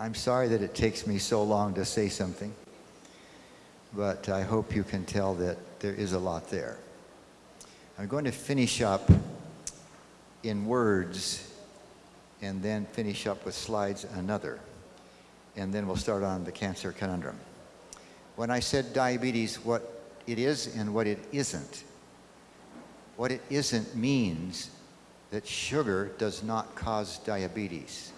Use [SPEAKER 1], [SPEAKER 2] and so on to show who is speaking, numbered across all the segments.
[SPEAKER 1] I'm sorry that it takes me so long to say something, but I hope you can tell that there is a lot there. I'm going to finish up in words and then finish up with slides another. And then we'll start on the cancer conundrum. When I said diabetes, what it is and what it isn't, what it isn't means that sugar does not cause diabetes.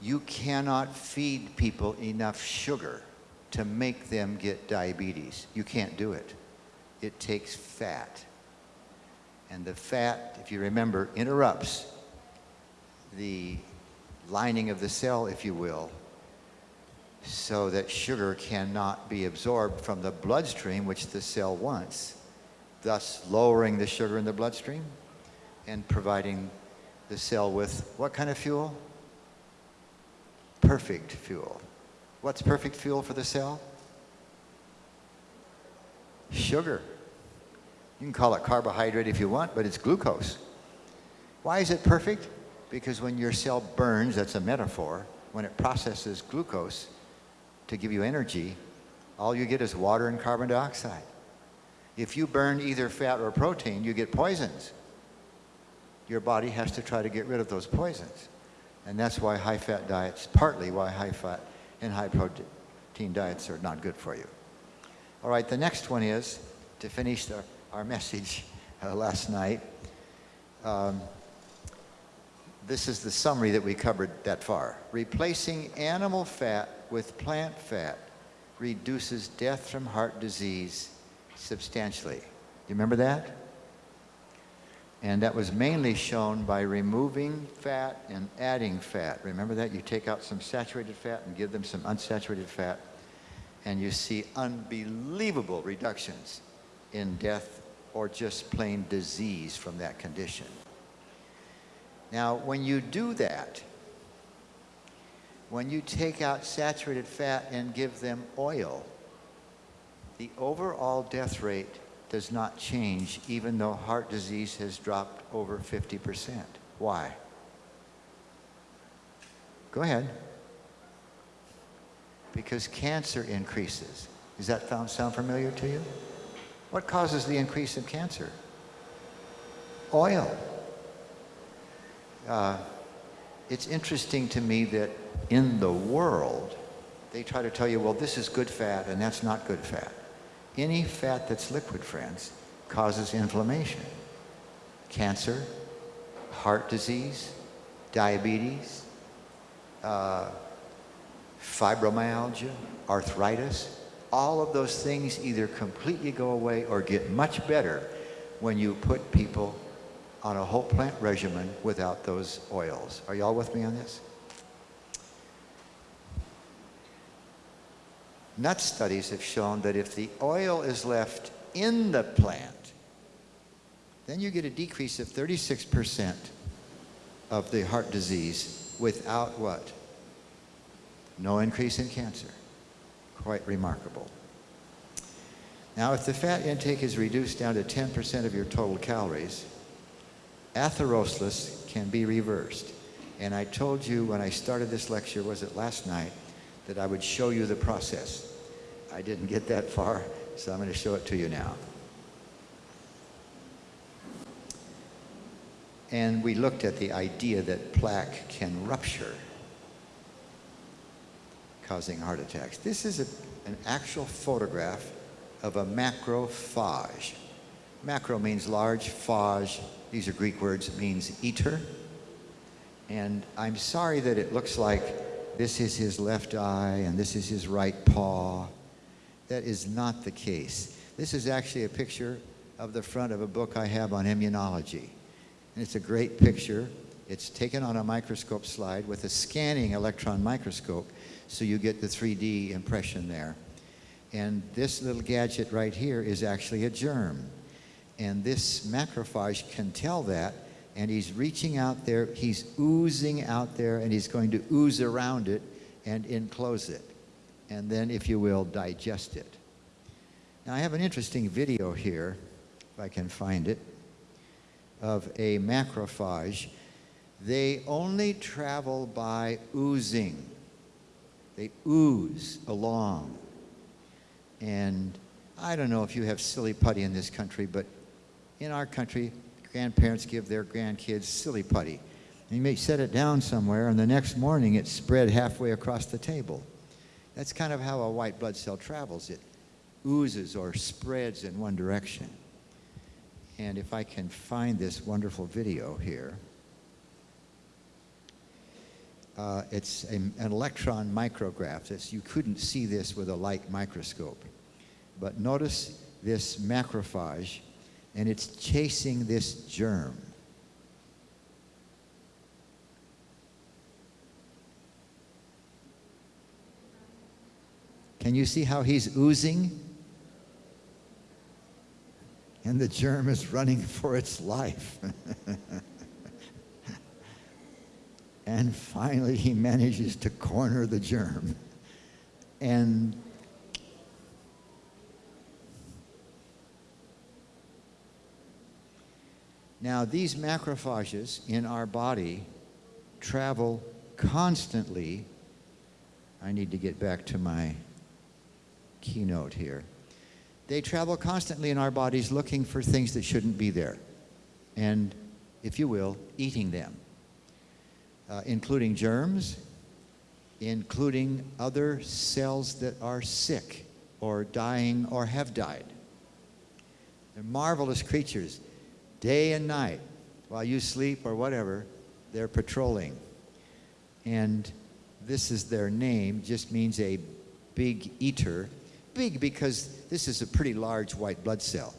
[SPEAKER 1] You cannot feed people enough sugar to make them get diabetes. You can't do it. It takes fat. And the fat, if you remember, interrupts the lining of the cell, if you will, so that sugar cannot be absorbed from the bloodstream, which the cell wants, thus lowering the sugar in the bloodstream and providing the cell with what kind of fuel? Perfect fuel. What's perfect fuel for the cell? Sugar. You can call it carbohydrate if you want, but it's glucose. Why is it perfect? Because when your cell burns, that's a metaphor, when it processes glucose to give you energy, all you get is water and carbon dioxide. If you burn either fat or protein, you get poisons. Your body has to try to get rid of those poisons. And that's why high-fat diets, partly why high-fat and high-protein diets are not good for you. All right, the next one is, to finish the our message uh, last night. Um, this is the summary that we covered that far. Replacing animal fat with plant fat reduces death from heart disease substantially. Do you remember that? And that was mainly shown by removing fat and adding fat. Remember that? You take out some saturated fat and give them some unsaturated fat, and you see unbelievable reductions in death or just plain disease from that condition. Now, when you do that, when you take out saturated fat and give them oil, the overall death rate does not change even though heart disease has dropped over 50%. Why? Go ahead. Because cancer increases. Does that sound familiar to you? What causes the increase in cancer? Oil. Uh, it's interesting to me that in the world, they try to tell you, well, this is good fat and that's not good fat. Any fat that's liquid, friends, causes inflammation. Cancer, heart disease, diabetes, uh, fibromyalgia, arthritis, all of those things either completely go away or get much better when you put people on a whole plant regimen without those oils. Are y'all with me on this? Nut studies have shown that if the oil is left in the plant, then you get a decrease of 36% of the heart disease without what? No increase in cancer quite remarkable. Now, if the fat intake is reduced down to 10% of your total calories, atherosclerosis can be reversed. And I told you when I started this lecture, was it last night, that I would show you the process. I didn't get that far, so I'm going to show it to you now. And we looked at the idea that plaque can rupture causing heart attacks. This is a, an actual photograph of a macrophage. Macro means large, phage, these are Greek words, means eater. And I'm sorry that it looks like this is his left eye and this is his right paw. That is not the case. This is actually a picture of the front of a book I have on immunology. And it's a great picture. It's taken on a microscope slide with a scanning electron microscope so you get the 3D impression there. And this little gadget right here is actually a germ. And this macrophage can tell that, and he's reaching out there, he's oozing out there, and he's going to ooze around it and enclose it. And then, if you will, digest it. Now, I have an interesting video here, if I can find it, of a macrophage. They only travel by oozing. They ooze along. And I don't know if you have silly putty in this country, but in our country, grandparents give their grandkids silly putty. And you may set it down somewhere, and the next morning it's spread halfway across the table. That's kind of how a white blood cell travels. It oozes or spreads in one direction. And if I can find this wonderful video here, uh, it's a, an electron micrograph. It's, you couldn't see this with a light microscope. But notice this macrophage, and it's chasing this germ. Can you see how he's oozing? And the germ is running for its life. and finally, he manages to corner the germ. And now, these macrophages in our body travel constantly. I need to get back to my keynote here. They travel constantly in our bodies looking for things that shouldn't be there. And, if you will, eating them, uh, including germs, including other cells that are sick or dying or have died. They're marvelous creatures. Day and night, while you sleep or whatever, they're patrolling. And this is their name, just means a big eater big because this is a pretty large white blood cell.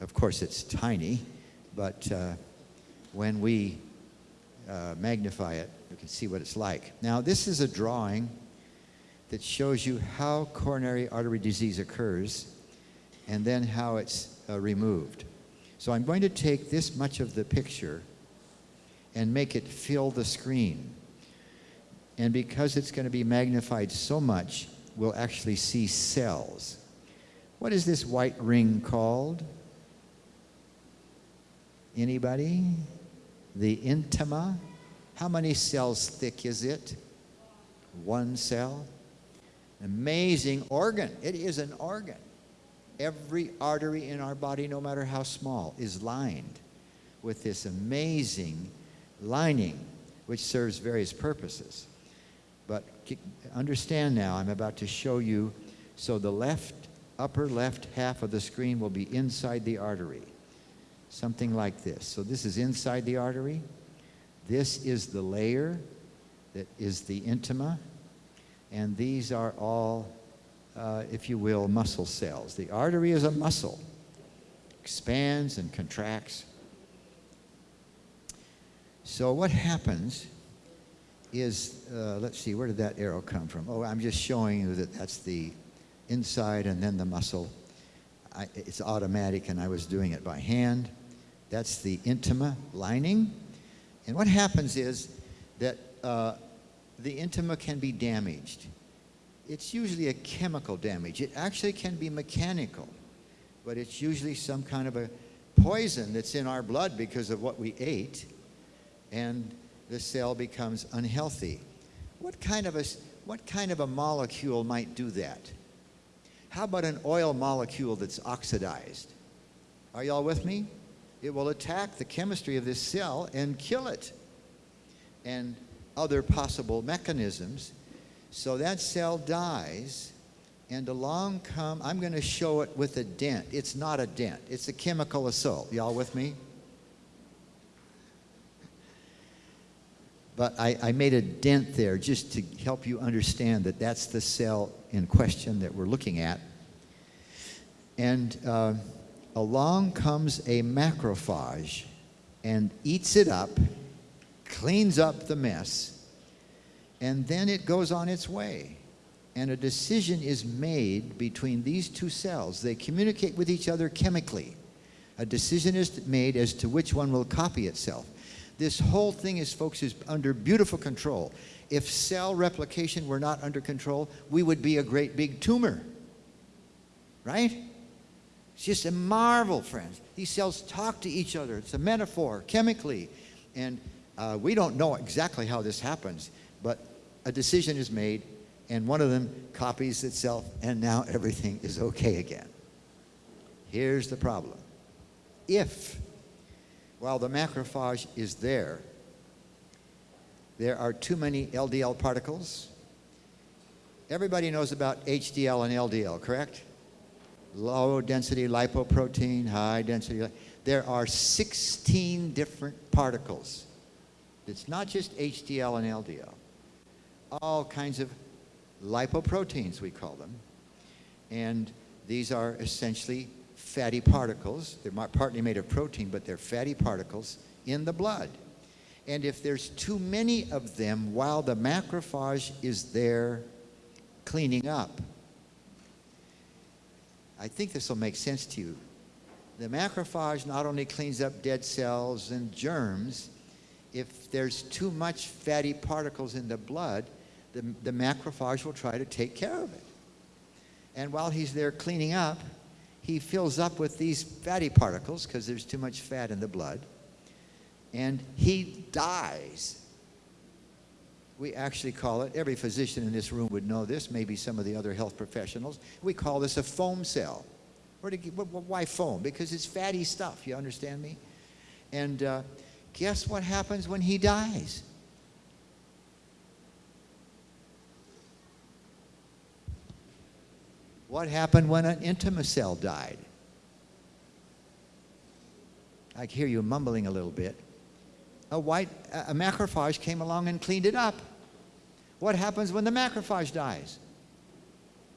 [SPEAKER 1] Of course, it's tiny, but uh, when we uh, magnify it, you can see what it's like. Now, this is a drawing that shows you how coronary artery disease occurs and then how it's uh, removed. So I'm going to take this much of the picture and make it fill the screen. And because it's going to be magnified so much, we'll actually see cells. What is this white ring called? Anybody? The intima. How many cells thick is it? One cell. Amazing organ. It is an organ. Every artery in our body, no matter how small, is lined with this amazing lining, which serves various purposes. But understand now, I'm about to show you. So the left, upper left half of the screen will be inside the artery. Something like this. So this is inside the artery. This is the layer that is the intima. And these are all, uh, if you will, muscle cells. The artery is a muscle, expands and contracts. So what happens is, uh, let's see, where did that arrow come from? Oh, I'm just showing you that that's the inside and then the muscle. I, it's automatic and I was doing it by hand. That's the intima lining. And what happens is that uh, the intima can be damaged. It's usually a chemical damage. It actually can be mechanical, but it's usually some kind of a poison that's in our blood because of what we ate. And the cell becomes unhealthy. What kind of a, what kind of a molecule might do that? How about an oil molecule that's oxidized? Are y'all with me? It will attack the chemistry of this cell and kill it. And other possible mechanisms. So that cell dies, and along come, I'm going to show it with a dent. It's not a dent, it's a chemical assault. Y'all with me? But I, I, made a dent there just to help you understand that that's the cell in question that we're looking at. And uh, along comes a macrophage and eats it up, cleans up the mess, and then it goes on its way. And a decision is made between these two cells. They communicate with each other chemically. A decision is made as to which one will copy itself. This whole thing is, folks, is under beautiful control. If cell replication were not under control, we would be a great big tumor. Right? It's just a marvel, friends. These cells talk to each other. It's a metaphor, chemically. And uh, we don't know exactly how this happens, but a decision is made, and one of them copies itself, and now everything is okay again. Here's the problem. If, while the macrophage is there, there are too many LDL particles, everybody knows about HDL and LDL, correct? Low density lipoprotein, high density. There are 16 different particles. It's not just HDL and LDL. All kinds of lipoproteins, we call them. And these are essentially fatty particles. They're partly made of protein, but they're fatty particles in the blood. And if there's too many of them while the macrophage is there cleaning up, I think this will make sense to you. The macrophage not only cleans up dead cells and germs, if there's too much fatty particles in the blood, the, the macrophage will try to take care of it. And while he's there cleaning up, he fills up with these fatty particles because there's too much fat in the blood. And he dies. We actually call it, every physician in this room would know this, maybe some of the other health professionals. We call this a foam cell. Why foam? Because it's fatty stuff, you understand me? And uh, guess what happens when he dies? What happened when an intima cell died? I hear you mumbling a little bit. A white a macrophage came along and cleaned it up. What happens when the macrophage dies?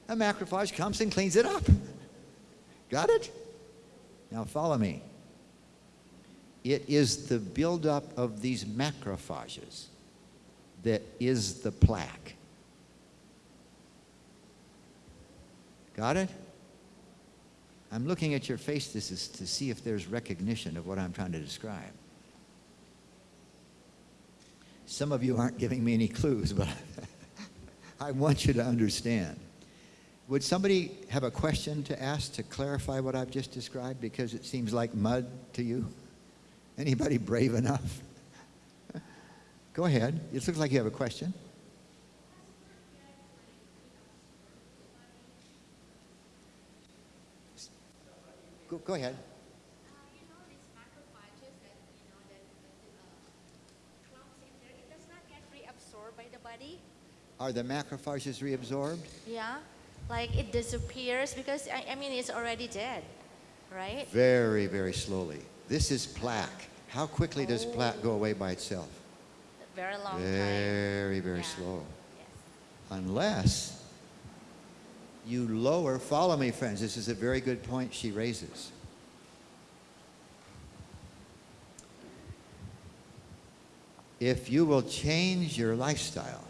[SPEAKER 1] A macrophage comes and cleans it up. Got it? Now follow me. It is the buildup of these macrophages that is the plaque. Got it? I'm looking at your face this is to see if there's recognition of what I'm trying to describe. Some of you aren't giving me any clues, but I want you to understand. Would somebody have a question to ask to clarify what I've just described because it seems like mud to you? Anybody brave enough? Go ahead. It looks like you have a question. Go, go ahead. Uh, Are the macrophages reabsorbed?
[SPEAKER 2] Yeah, like it disappears because, I, I mean, it's already dead, right?
[SPEAKER 1] Very, very slowly. This is plaque. How quickly does plaque go away by itself?
[SPEAKER 2] Very long time.
[SPEAKER 1] Very, very
[SPEAKER 2] Yeah.
[SPEAKER 1] slow.
[SPEAKER 2] Yes.
[SPEAKER 1] Unless you lower, follow me, friends, this is a very good point she raises. If you will change your lifestyle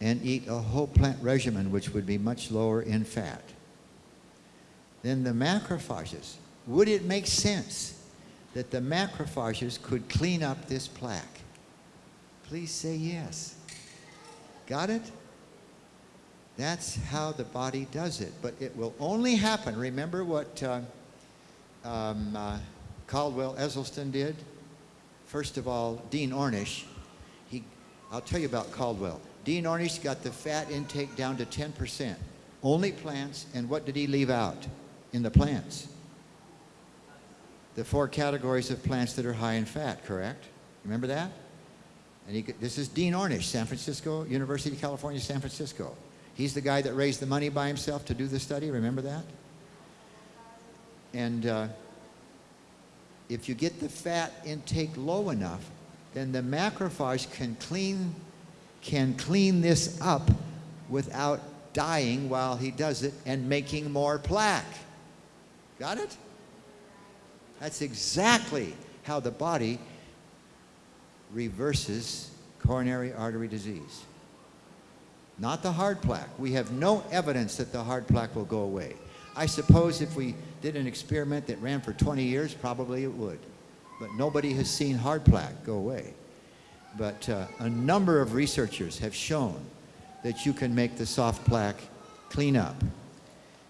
[SPEAKER 1] and eat a whole plant regimen, which would be much lower in fat, then the macrophages, would it make sense that the macrophages could clean up this plaque? Please say yes. Got it? That's how the body does it. But it will only happen. Remember what uh, um, uh, Caldwell Esselstyn did? First of all, Dean Ornish. He, I'll tell you about Caldwell. Dean Ornish got the fat intake down to 10%. Only plants, and what did he leave out in the plants? The four categories of plants that are high in fat, correct? Remember that? And he, this is Dean Ornish, San Francisco, University of California, San Francisco. He's the guy that raised the money by himself to do the study. Remember that? And uh, if you get the fat intake low enough, then the macrophage can clean, can clean this up without dying while he does it and making more plaque. Got it? That's exactly how the body reverses coronary artery disease. Not the hard plaque. We have no evidence that the hard plaque will go away. I suppose if we did an experiment that ran for 20 years, probably it would. But nobody has seen hard plaque go away. But uh, a number of researchers have shown that you can make the soft plaque clean up.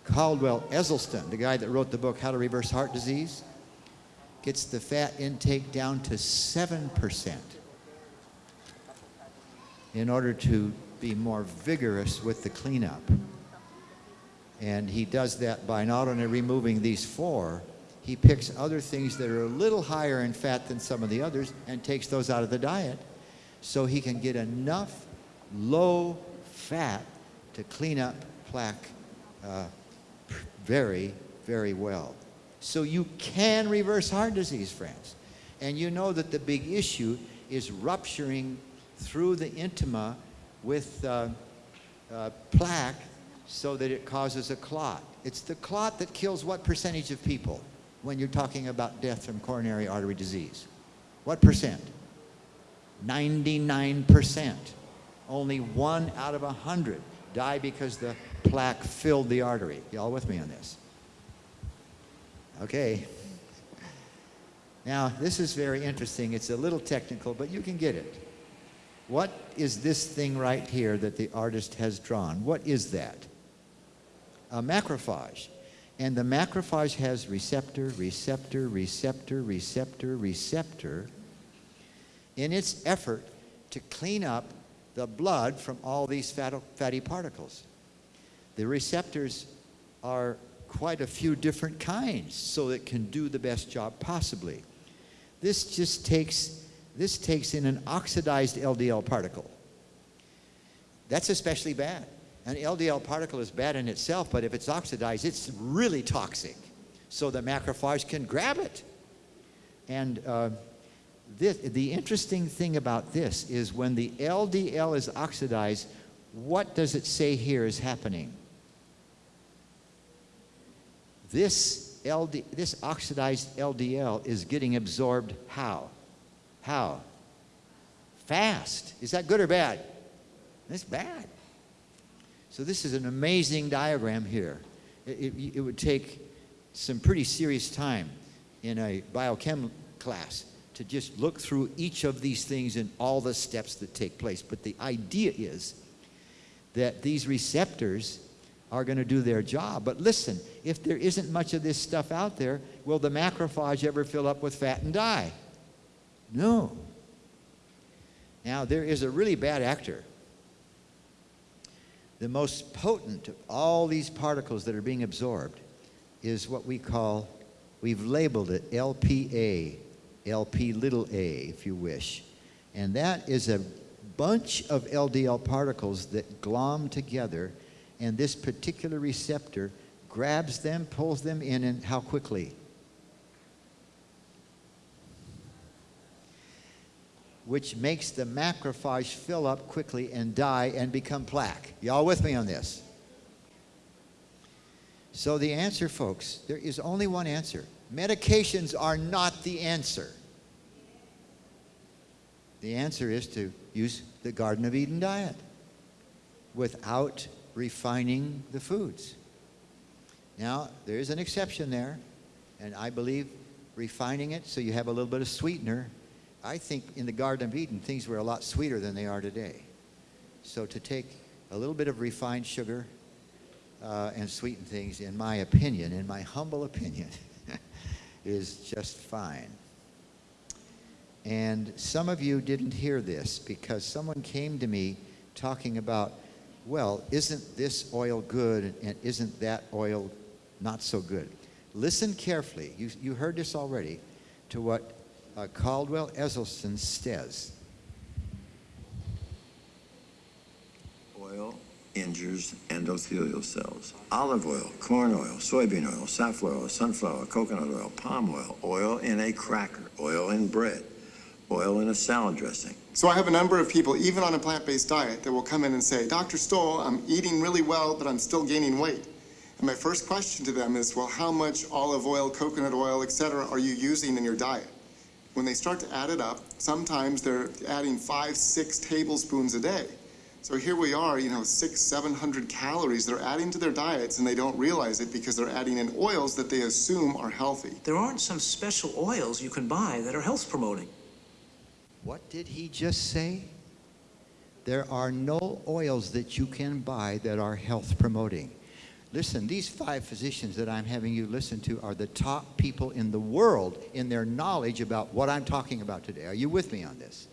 [SPEAKER 1] Caldwell Esselstyn, the guy that wrote the book How to Reverse Heart Disease, gets the fat intake down to 7% in order to be more vigorous with the cleanup. And he does that by not only removing these four, he picks other things that are a little higher in fat than some of the others and takes those out of the diet so he can get enough low fat to clean up plaque uh, very, very well. So you can reverse heart disease, friends. And you know that the big issue is rupturing through the intima with uh, uh, plaque so that it causes a clot. It's the clot that kills what percentage of people when you're talking about death from coronary artery disease? What percent? 99%. Only one out of a 100 die because the plaque filled the artery. Y'all with me on this? Okay. Now, this is very interesting. It's a little technical, but you can get it. What is this thing right here that the artist has drawn? What is that? A macrophage. And the macrophage has receptor, receptor, receptor, receptor, receptor in its effort to clean up the blood from all these fatty particles. The receptors are quite a few different kinds so it can do the best job possibly. This just takes, this takes in an oxidized LDL particle. That's especially bad. An LDL particle is bad in itself, but if it's oxidized, it's really toxic. So the macrophage can grab it. And uh, this, the interesting thing about this is when the LDL is oxidized, what does it say here is happening? This, LD, this oxidized LDL is getting absorbed how? How? Fast. Is that good or bad? It's bad. So this is an amazing diagram here. It, it, it would take some pretty serious time in a biochem class to just look through each of these things and all the steps that take place. But the idea is that these receptors are going to do their job. But listen, if there isn't much of this stuff out there, will the macrophage ever fill up with fat and die? No. Now, there is a really bad actor. The most potent of all these particles that are being absorbed is what we call, we've labeled it LPA, LP little a, if you wish. And that is a bunch of LDL particles that glom together, and this particular receptor grabs them, pulls them in, and how quickly? Which makes the macrophage fill up quickly and die and become plaque. Y'all with me on this? So the answer, folks, there is only one answer. Medications are not the answer. The answer is to use the Garden of Eden diet without refining the foods. Now, there is an exception there, and I believe refining it so you have a little bit of sweetener. I think in the Garden of Eden, things were a lot sweeter than they are today. So to take a little bit of refined sugar uh, and sweeten things, in my opinion, in my humble opinion, is just fine. And some of you didn't hear this because someone came to me talking about, well, isn't this oil good and isn't that oil not so good? Listen carefully. You, you heard this already to what uh, Caldwell Esselstyn says.
[SPEAKER 3] Oil injures endothelial cells. Olive oil, corn oil, soybean oil, safflower oil, sunflower, coconut oil, palm oil, oil in a cracker, oil in bread, oil in a salad dressing.
[SPEAKER 4] So I have a number of people, even on a plant-based diet, that will come in and say, Dr. Stoll, I'm eating really well, but I'm still gaining weight. And my first question to them is, well, how much olive oil, coconut oil, etc., are you using in your diet? When they start to add it up, sometimes they're adding five, six tablespoons a day. So here we are, you know, six, 700 calories they're adding to their diets and they don't realize it because they're adding in oils that they assume are healthy.
[SPEAKER 5] There aren't some special oils you can buy that are health promoting.
[SPEAKER 1] What did he just say? There are no oils that you can buy that are health promoting. Listen, these five physicians that I'm having you listen to are the top people in the world in their knowledge about what I'm talking about today. Are you with me on this?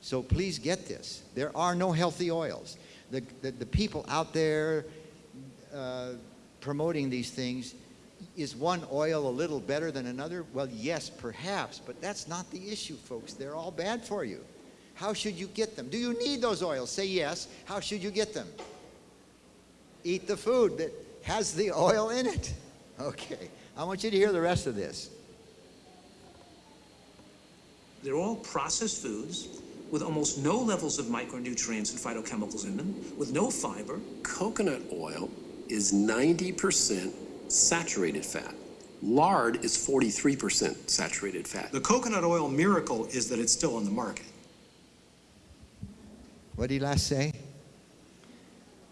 [SPEAKER 1] So please get this. There are no healthy oils. The, the, the people out there uh, promoting these things, is one oil a little better than another? Well, yes, perhaps, but that's not the issue, folks. They're all bad for you. How should you get them? Do you need those oils? Say yes. How should you get them? Eat the food that has the oil in it. Okay. I want you to hear the rest of this.
[SPEAKER 5] They're all processed foods with almost no levels of micronutrients and phytochemicals in them, with no fiber.
[SPEAKER 6] Coconut oil is 90% saturated fat. Lard is 43% saturated fat.
[SPEAKER 7] The coconut oil miracle is that it's still on the market.
[SPEAKER 1] What did he last say?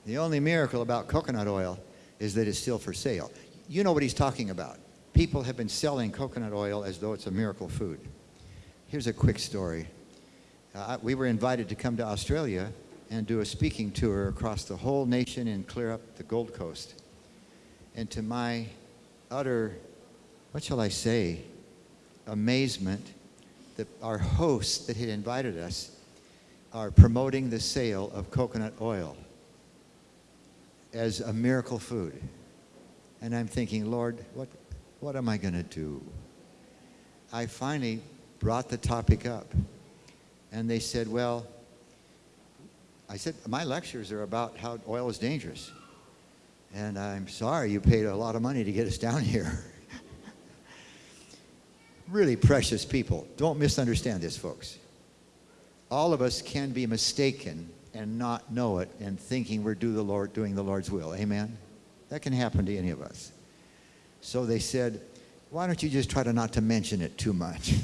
[SPEAKER 1] The only miracle about coconut oil is that it's still for sale. You know what he's talking about. People have been selling coconut oil as though it's a miracle food. Here's a quick story. Uh, we were invited to come to Australia and do a speaking tour across the whole nation and clear up the Gold Coast. And to my utter, what shall I say, amazement, that our hosts that had invited us are promoting the sale of coconut oil as a miracle food. And I'm thinking, Lord, what, what am I going to do? I finally brought the topic up. And they said, well, I said, my lectures are about how oil is dangerous. And I'm sorry you paid a lot of money to get us down here. really precious people. Don't misunderstand this, folks. All of us can be mistaken and not know it and thinking we're do the Lord, doing the Lord's will. Amen? That can happen to any of us. So they said, why don't you just try to not to mention it too much?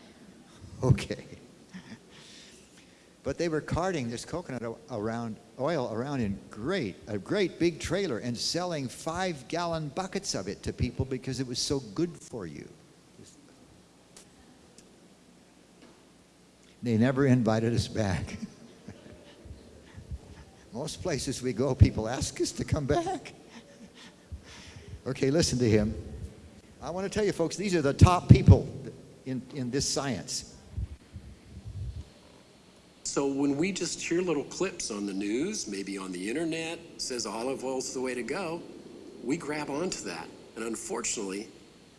[SPEAKER 1] okay. But they were carting this coconut around, oil around in great, a great big trailer and selling five gallon buckets of it to people because it was so good for you. They never invited us back. Most places we go, people ask us to come back. okay, listen to him. I want to tell you, folks, these are the top people in, in this science.
[SPEAKER 6] So when we just hear little clips on the news, maybe on the internet, says olive oil's the way to go, we grab onto that. And unfortunately,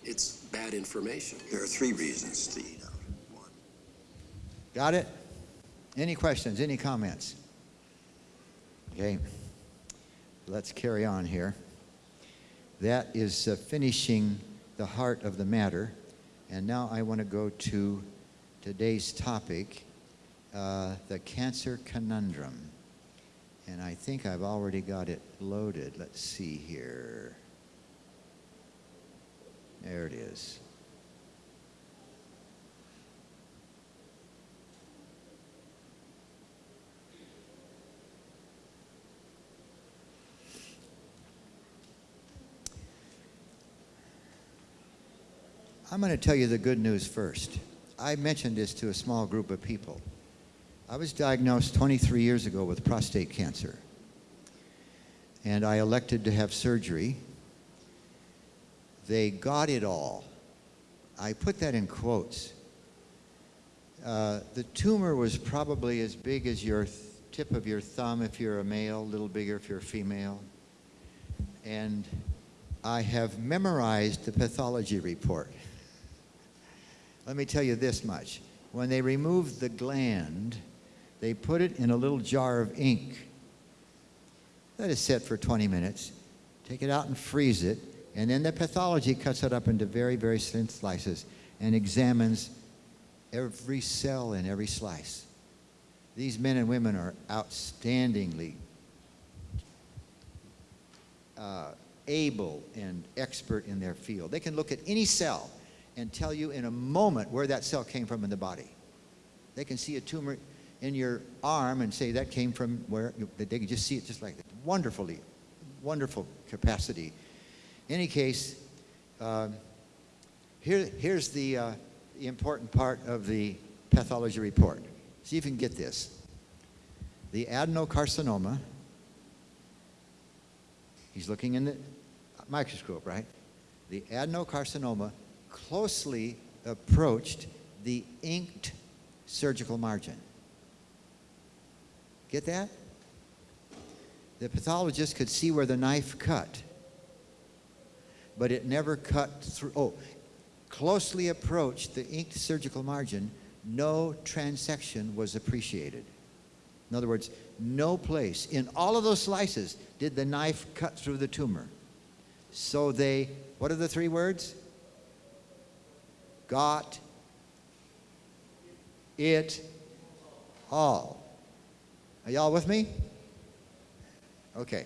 [SPEAKER 6] it's bad information.
[SPEAKER 3] There are three reasons to eat out. One,
[SPEAKER 1] Got it? Any questions? Any comments? Okay. Let's carry on here. That is uh, finishing the heart of the matter. And now I want to go to today's topic uh, the cancer conundrum. And I think I've already got it loaded. Let's see here. There it is. I'm going to tell you the good news first. I mentioned this to a small group of people. I was diagnosed 23 years ago with prostate cancer. And I elected to have surgery. They got it all. I put that in quotes. Uh, the tumor was probably as big as your tip of your thumb if you're a male, a little bigger if you're a female. And I have memorized the pathology report. Let me tell you this much. When they removed the gland, they put it in a little jar of ink. Let it sit for 20 minutes. Take it out and freeze it. And then the pathology cuts it up into very, very thin slices and examines every cell in every slice. These men and women are outstandingly uh, able and expert in their field. They can look at any cell and tell you in a moment where that cell came from in the body. They can see a tumor in your arm and say that came from where they can just see it just like that. Wonderfully, wonderful capacity. In any case, um, here, here's the, uh, the important part of the pathology report. See if you can get this. The adenocarcinoma, he's looking in the microscope, right? The adenocarcinoma closely approached the inked surgical margin. Get that? The pathologist could see where the knife cut, but it never cut through. Oh, closely approached the inked surgical margin, no transection was appreciated. In other words, no place in all of those slices did the knife cut through the tumor. So they, what are the three words? Got it all. Are y'all with me? Okay.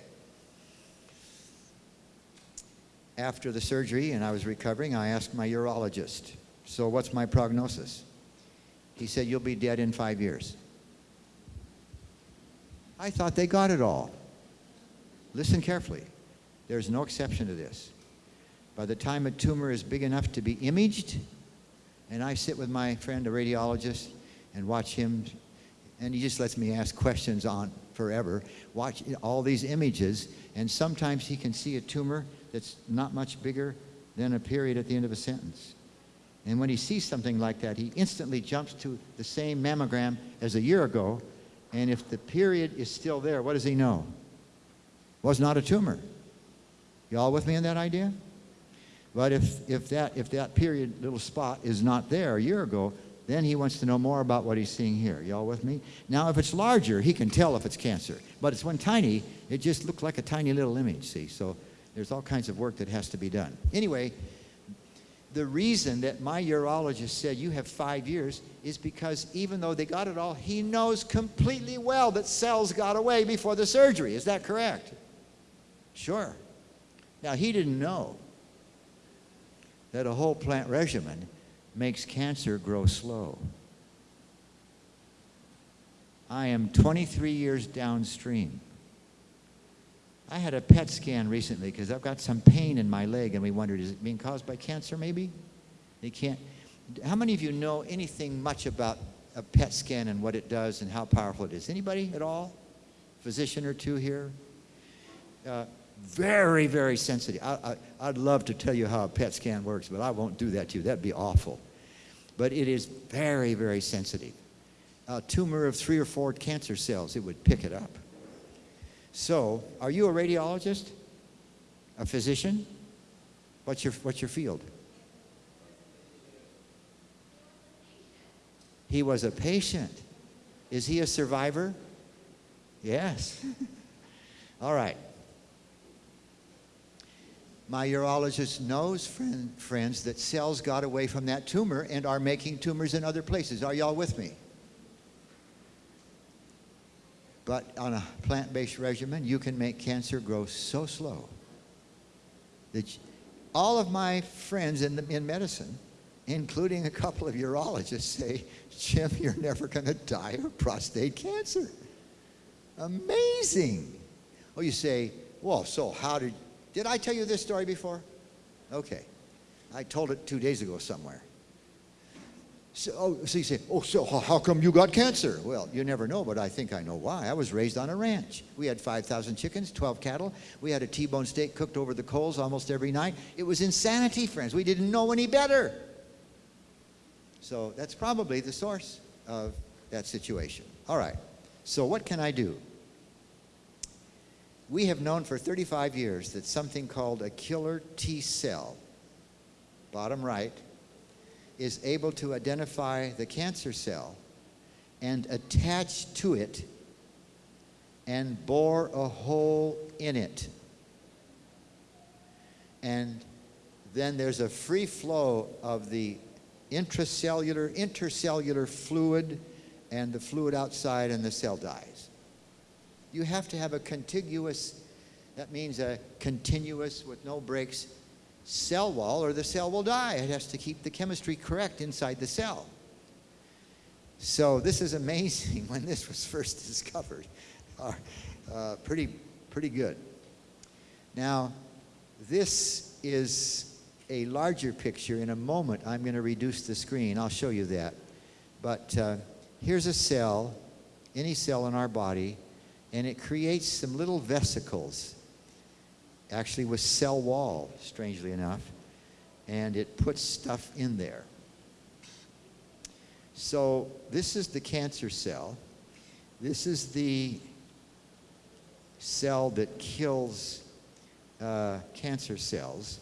[SPEAKER 1] After the surgery and I was recovering, I asked my urologist, So, what's my prognosis? He said, You'll be dead in five years. I thought they got it all. Listen carefully. There's no exception to this. By the time a tumor is big enough to be imaged, and I sit with my friend, a radiologist, and watch him, and he just lets me ask questions on forever, watch all these images, and sometimes he can see a tumor that's not much bigger than a period at the end of a sentence. And when he sees something like that, he instantly jumps to the same mammogram as a year ago, and if the period is still there, what does he know? Was not a tumor. Y'all with me on that idea? But if, if, that, if that period little spot is not there a year ago, then he wants to know more about what he's seeing here. Y'all with me? Now, if it's larger, he can tell if it's cancer. But it's when tiny, it just looks like a tiny little image, see? So there's all kinds of work that has to be done. Anyway, the reason that my urologist said you have five years is because even though they got it all, he knows completely well that cells got away before the surgery. Is that correct? Sure. Now, he didn't know that a whole plant regimen makes cancer grow slow. I am 23 years downstream. I had a PET scan recently because I've got some pain in my leg, and we wondered, is it being caused by cancer maybe? They can't. How many of you know anything much about a PET scan and what it does and how powerful it is? Anybody at all? Physician or two here? Uh, very, very sensitive. I, I, I'd love to tell you how a PET scan works, but I won't do that to you. That'd be awful. But it is very, very sensitive. A tumor of three or four cancer cells, it would pick it up. So, are you a radiologist? A physician? What's your, what's your field? He was a patient. Is he a survivor? Yes. All right. My urologist knows, friend, friends, that cells got away from that tumor and are making tumors in other places. Are y'all with me? But on a plant based regimen, you can make cancer grow so slow that all of my friends in, the, in medicine, including a couple of urologists, say, Jim, you're never going to die of prostate cancer. Amazing. Oh, you say, well, so how did did I tell you this story before? Okay. I told it two days ago somewhere. So, oh, so you say, oh, so how come you got cancer? Well, you never know, but I think I know why. I was raised on a ranch. We had 5,000 chickens, 12 cattle. We had a T-bone steak cooked over the coals almost every night. It was insanity, friends. We didn't know any better. So that's probably the source of that situation. All right. So what can I do? We have known for 35 years that something called a killer T cell, bottom right, is able to identify the cancer cell and attach to it and bore a hole in it. And then there's a free flow of the intracellular, intercellular fluid and the fluid outside, and the cell dies you have to have a contiguous, that means a continuous with no breaks cell wall or the cell will die. It has to keep the chemistry correct inside the cell. So this is amazing when this was first discovered. Uh, pretty, pretty good. Now, this is a larger picture. In a moment, I'm going to reduce the screen. I'll show you that. But uh, here's a cell, any cell in our body, and it creates some little vesicles, actually with cell wall, strangely enough, and it puts stuff in there. So this is the cancer cell. This is the cell that kills uh, cancer cells.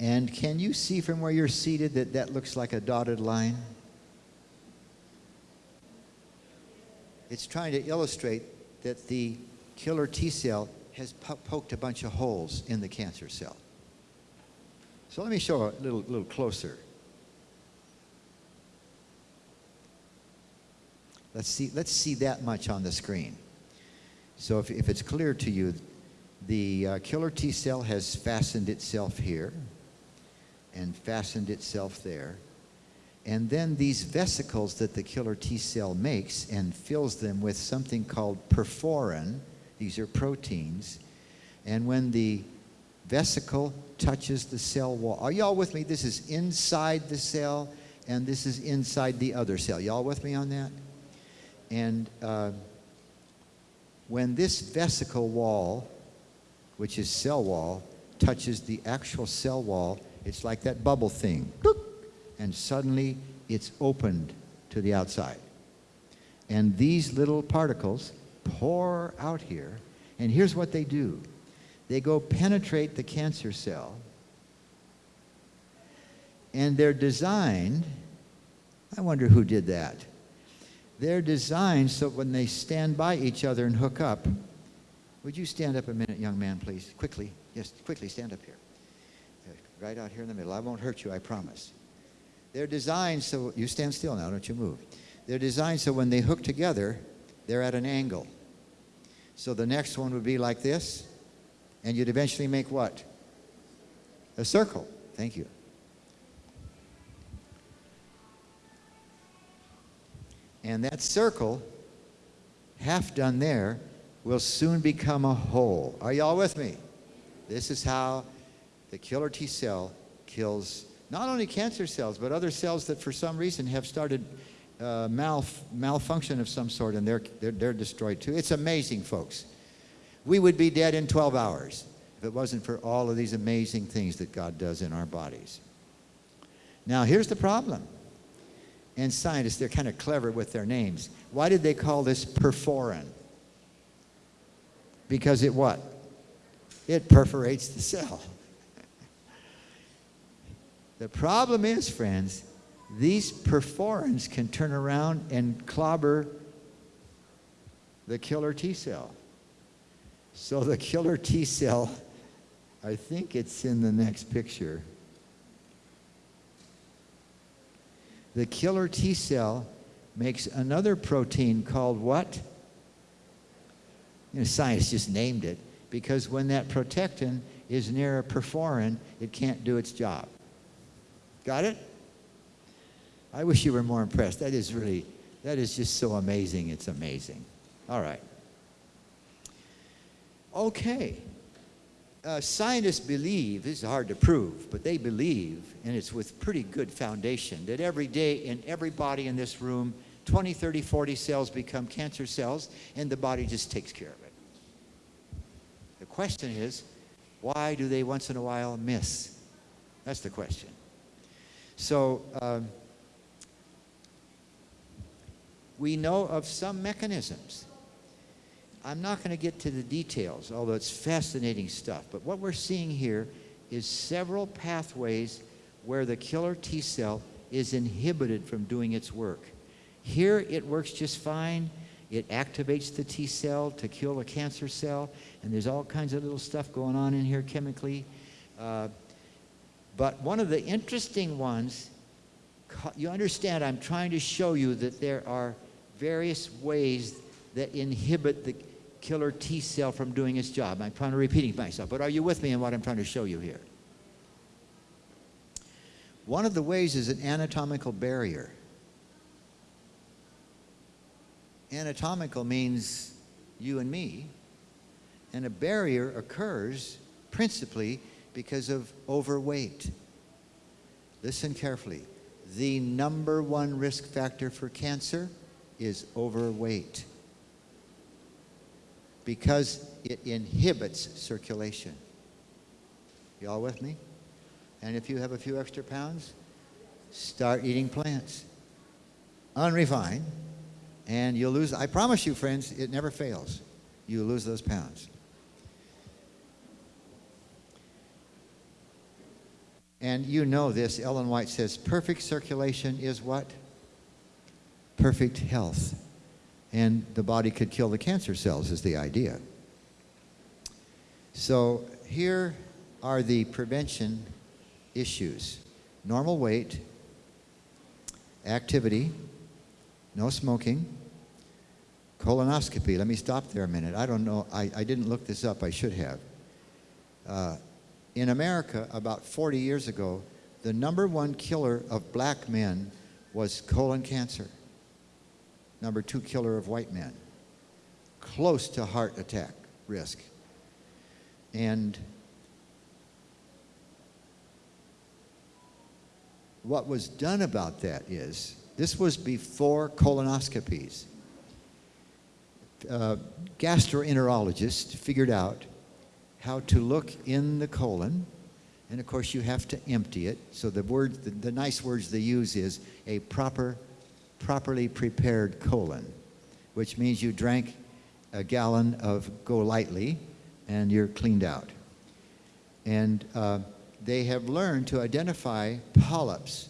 [SPEAKER 1] And can you see from where you're seated that that looks like a dotted line? It's trying to illustrate that the killer T cell has po- poked a bunch of holes in the cancer cell. So let me show a little, little closer. Let's see, let's see that much on the screen. So if, if it's clear to you, the uh, killer T cell has fastened itself here and fastened itself there. And then these vesicles that the killer T cell makes and fills them with something called perforin, these are proteins. And when the vesicle touches the cell wall, are y'all with me? This is inside the cell and this is inside the other cell. Y'all with me on that? And uh, when this vesicle wall, which is cell wall, touches the actual cell wall, it's like that bubble thing. Bloop, and suddenly it's opened to the outside. And these little particles pour out here, and here's what they do they go penetrate the cancer cell, and they're designed. I wonder who did that. They're designed so when they stand by each other and hook up, would you stand up a minute, young man, please? Quickly. Yes, quickly, stand up here. Right out here in the middle. I won't hurt you, I promise. They're designed so, you stand still now, don't you move. They're designed so when they hook together, they're at an angle. So the next one would be like this, and you'd eventually make what? A circle. Thank you. And that circle, half done there, will soon become a hole. Are y'all with me? This is how the killer T cell kills not only cancer cells, but other cells that for some reason have started uh, malf- malfunction of some sort and they're, they're, they're destroyed too. It's amazing, folks. We would be dead in 12 hours if it wasn't for all of these amazing things that God does in our bodies. Now, here's the problem. And scientists, they're kind of clever with their names. Why did they call this perforin? Because it what? It perforates the cell. The problem is, friends, these perforins can turn around and clobber the killer T cell. So the killer T cell, I think it's in the next picture. The killer T cell makes another protein called what? You know, science just named it because when that protectin is near a perforin, it can't do its job. Got it? I wish you were more impressed. That is really, that is just so amazing. It's amazing. All right. Okay. Uh, scientists believe, this is hard to prove, but they believe, and it's with pretty good foundation, that every day in every body in this room, 20, 30, 40 cells become cancer cells, and the body just takes care of it. The question is, why do they once in a while miss? That's the question. So, um, we know of some mechanisms. I'm not going to get to the details, although it's fascinating stuff. But what we're seeing here is several pathways where the killer T cell is inhibited from doing its work. Here it works just fine. It activates the T cell to kill a cancer cell, and there's all kinds of little stuff going on in here chemically. Uh, but one of the interesting ones, you understand, I'm trying to show you that there are various ways that inhibit the killer T cell from doing its job. I'm trying to repeating myself, but are you with me in what I'm trying to show you here? One of the ways is an anatomical barrier. Anatomical means you and me, and a barrier occurs principally because of overweight. Listen carefully. The number one risk factor for cancer is overweight because it inhibits circulation. Y'all with me? And if you have a few extra pounds, start eating plants. Unrefined. And you'll lose, I promise you, friends, it never fails. You lose those pounds. And you know this, Ellen White says, perfect circulation is what? Perfect health. And the body could kill the cancer cells, is the idea. So here are the prevention issues normal weight, activity, no smoking, colonoscopy. Let me stop there a minute. I don't know, I, I didn't look this up, I should have. Uh, in America, about 40 years ago, the number one killer of black men was colon cancer. Number two killer of white men. Close to heart attack risk. And what was done about that is, this was before colonoscopies. Uh, gastroenterologists figured out how to look in the colon, and of course you have to empty it. So the word, the, the nice words they use is a proper, properly prepared colon, which means you drank a gallon of GoLytely and you're cleaned out. And uh, they have learned to identify polyps.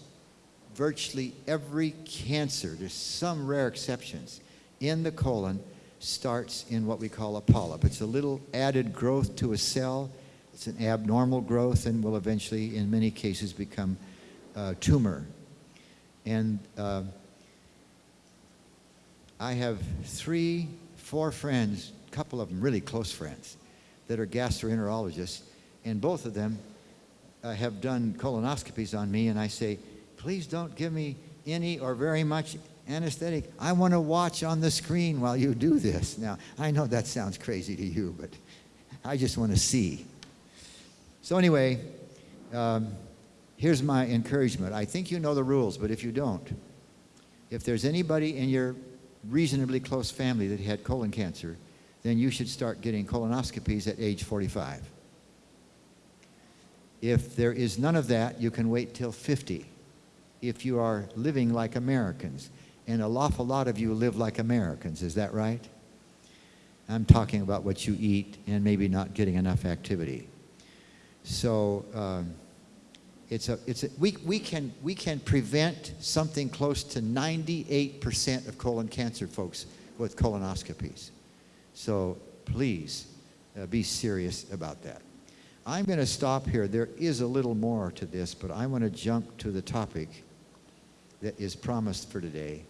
[SPEAKER 1] Virtually every cancer, there's some rare exceptions, in the colon starts in what we call a polyp. It's a little added growth to a cell. It's an abnormal growth and will eventually, in many cases, become a tumor. And uh, I have three, four friends, a couple of them really close friends, that are gastroenterologists, and both of them uh, have done colonoscopies on me, and I say, please don't give me any or very much anesthetic. I want to watch on the screen while you do this. Now, I know that sounds crazy to you, but I just want to see. So anyway, um, here's my encouragement. I think you know the rules, but if you don't, if there's anybody in your reasonably close family that had colon cancer, then you should start getting colonoscopies at age 45. If there is none of that, you can wait till 50 if you are living like Americans. And a awful lot of you live like Americans, is that right? I'm talking about what you eat and maybe not getting enough activity. So um, it's a, it's a, we, we, can, we can prevent something close to 98% of colon cancer folks with colonoscopies. So please uh, be serious about that. I'm going to stop here. There is a little more to this, but I want to jump to the topic that is promised for today,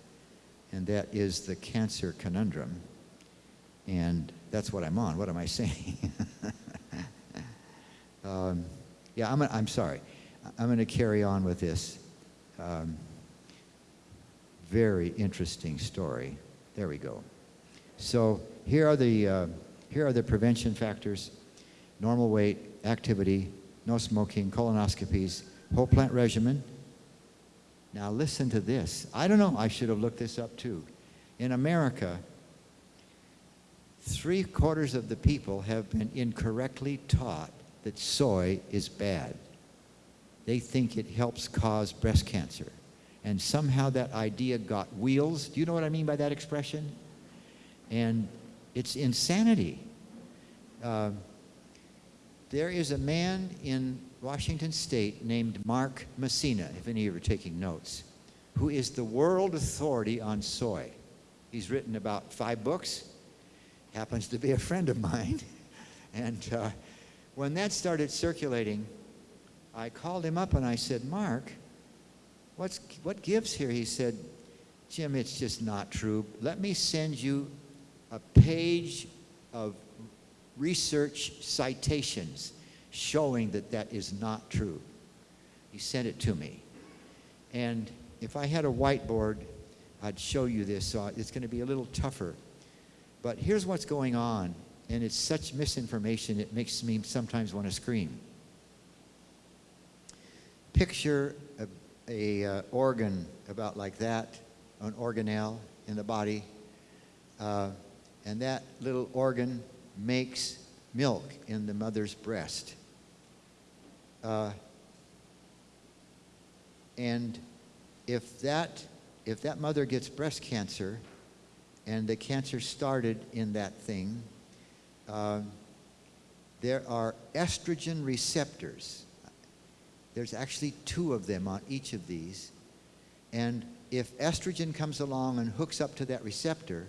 [SPEAKER 1] and that is the cancer conundrum. And that's what I'm on. What am I saying? um, yeah, I'm, I'm sorry. I'm going to carry on with this um, very interesting story. There we go. So here are the, uh, here are the prevention factors. Normal weight, activity, no smoking, colonoscopies, whole plant regimen. Now listen to this. I don't know, I should have looked this up too. In America, three quarters of the people have been incorrectly taught that soy is bad. They think it helps cause breast cancer. And somehow that idea got wheels. Do you know what I mean by that expression? And it's insanity. Uh, there is a man in Washington State named Mark Messina, if any of you are taking notes, who is the world authority on soy. He's written about five books, happens to be a friend of mine. And uh, when that started circulating, I called him up and I said, Mark, what's, what gives here? He said, Jim, it's just not true. Let me send you a page of research citations showing that that is not true. He sent it to me. And if I had a whiteboard, I'd show you this. So it's going to be a little tougher. But here's what's going on. And it's such misinformation, it makes me sometimes want to scream. Picture a, a uh, organ about like that, an organelle in the body. Uh, and that little organ makes milk in the mother's breast. Uh, and if that, if that mother gets breast cancer and the cancer started in that thing, um, there are estrogen receptors. There's actually two of them on each of these. And if estrogen comes along and hooks up to that receptor,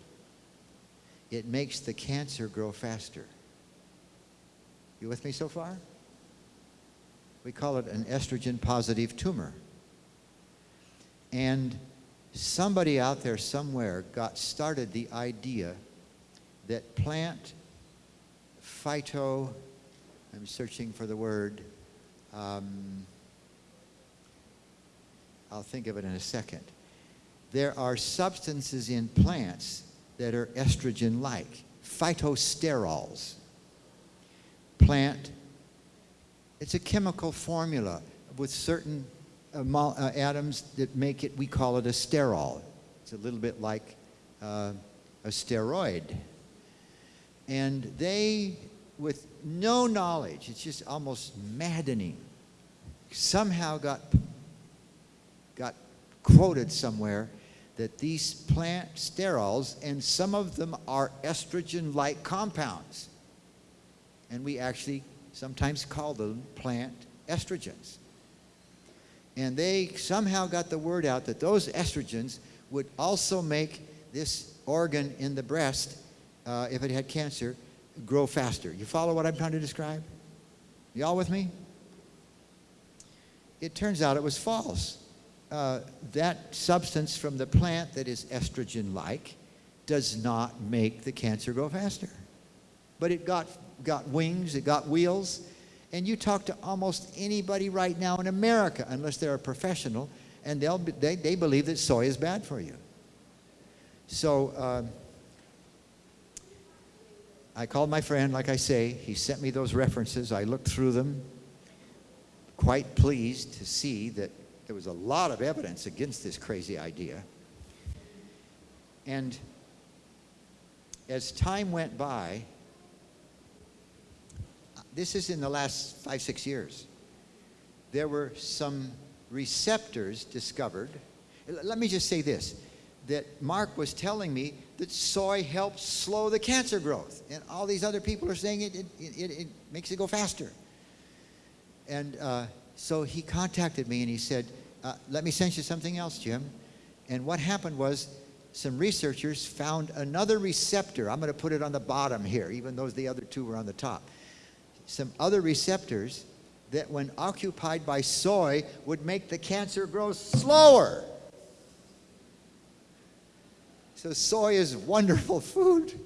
[SPEAKER 1] it makes the cancer grow faster. You with me so far? We call it an estrogen positive tumor. And somebody out there somewhere got started the idea that plant phyto, I'm searching for the word, um, I'll think of it in a second. There are substances in plants that are estrogen like, phytosterols. Plant, it's a chemical formula with certain uh, uh, atoms that make it, we call it a sterol. It's a little bit like uh, a steroid. And they, with no knowledge, it's just almost maddening, somehow got, got quoted somewhere that these plant sterols, and some of them are estrogen-like compounds. And we actually sometimes call them plant estrogens. And they somehow got the word out that those estrogens would also make this organ in the breast, uh, if it had cancer, grow faster. You follow what I'm trying to describe? Y'all with me? It turns out it was false. Uh, that substance from the plant that is estrogen-like does not make the cancer grow faster. But it got, got wings, it got wheels, and you talk to almost anybody right now in America, unless they're a professional, and they'll be, they, they believe that soy is bad for you. So um, I called my friend, like I say, he sent me those references. I looked through them, quite pleased to see that there was a lot of evidence against this crazy idea. And as time went by, this is in the last five, six years, there were some receptors discovered. Let me just say this that Mark was telling me that soy helps slow the cancer growth, and all these other people are saying it, it, it, it makes it go faster. And uh, so he contacted me and he said, uh, Let me send you something else, Jim. And what happened was some researchers found another receptor. I'm going to put it on the bottom here, even though the other two were on the top. Some other receptors that, when occupied by soy, would make the cancer grow slower. So, soy is wonderful food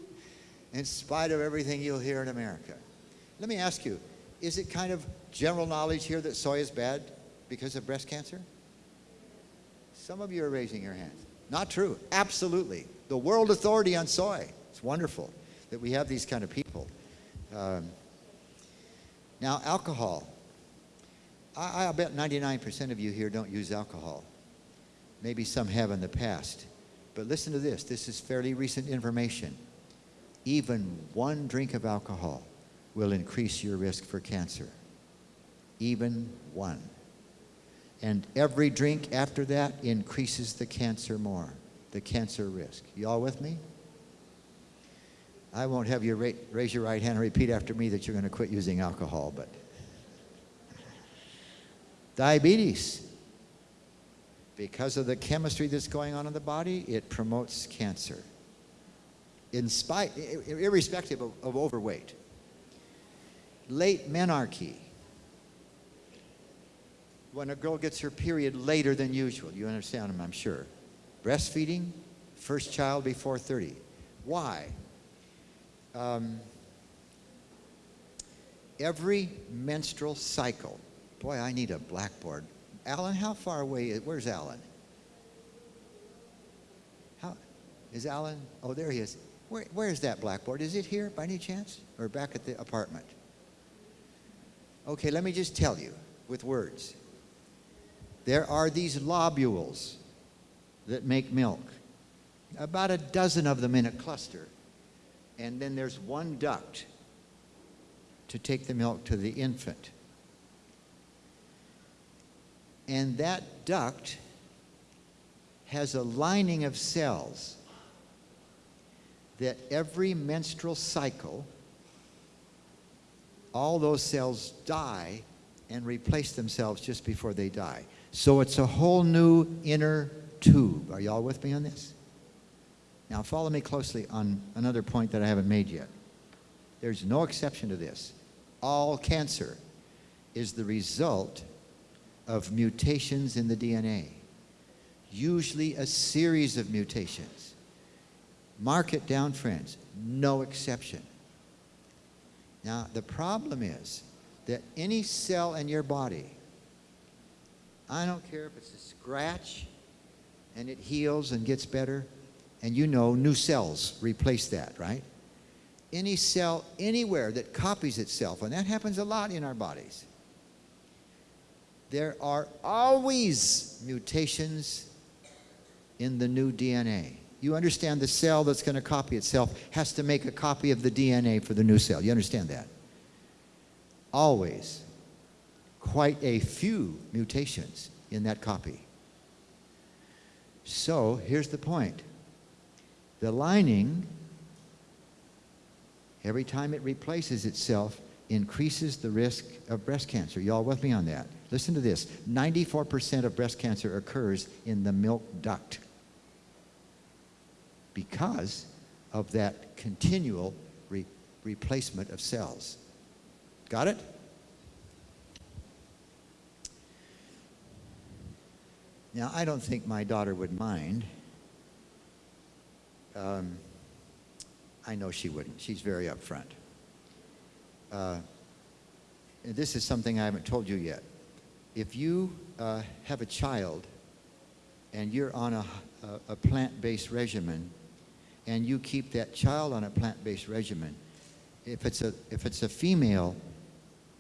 [SPEAKER 1] in spite of everything you'll hear in America. Let me ask you is it kind of general knowledge here that soy is bad because of breast cancer? Some of you are raising your hands. Not true. Absolutely. The world authority on soy. It's wonderful that we have these kind of people. Um, now, alcohol. I, I bet 99% of you here don't use alcohol. Maybe some have in the past. But listen to this. This is fairly recent information. Even one drink of alcohol will increase your risk for cancer. Even one. And every drink after that increases the cancer more, the cancer risk. You all with me? I won't have you ra raise your right hand and repeat after me that you're going to quit using alcohol, but diabetes. Because of the chemistry that's going on in the body, it promotes cancer. In spite, irrespective of, of overweight. Late menarche when a girl gets her period later than usual. You understand them, I'm sure. Breastfeeding, first child before 30. Why? Um, every menstrual cycle. Boy, I need a blackboard. Alan, how far away is, where's Alan? How, is Alan, oh, there he is. Where, where is that blackboard? Is it here by any chance? Or back at the apartment? Okay, let me just tell you with words there are these lobules that make milk. About a dozen of them in a cluster. And then there's one duct to take the milk to the infant. And that duct has a lining of cells that every menstrual cycle, all those cells die and replace themselves just before they die. So it's a whole new inner tube. Are y'all with me on this? Now follow me closely on another point that I haven't made yet. There's no exception to this. All cancer is the result of mutations in the DNA, usually a series of mutations. Mark it down, friends. No exception. Now, the problem is that any cell in your body, I don't care if it's a scratch and it heals and gets better, and you know new cells replace that, right? Any cell anywhere that copies itself, and that happens a lot in our bodies, there are always mutations in the new DNA. You understand the cell that's going to copy itself has to make a copy of the DNA for the new cell. You understand that? Always. Quite a few mutations in that copy. So here's the point. The lining, every time it replaces itself, increases the risk of breast cancer. Y'all with me on that? Listen to this. 94% of breast cancer occurs in the milk duct because of that continual re replacement of cells. Got it? Now, I don't think my daughter would mind. Um, I know she wouldn't. She's very upfront. Uh, this is something I haven't told you yet. If you uh, have a child and you're on a, a, a plant-based regimen and you keep that child on a plant-based regimen, if it's a, if it's a female,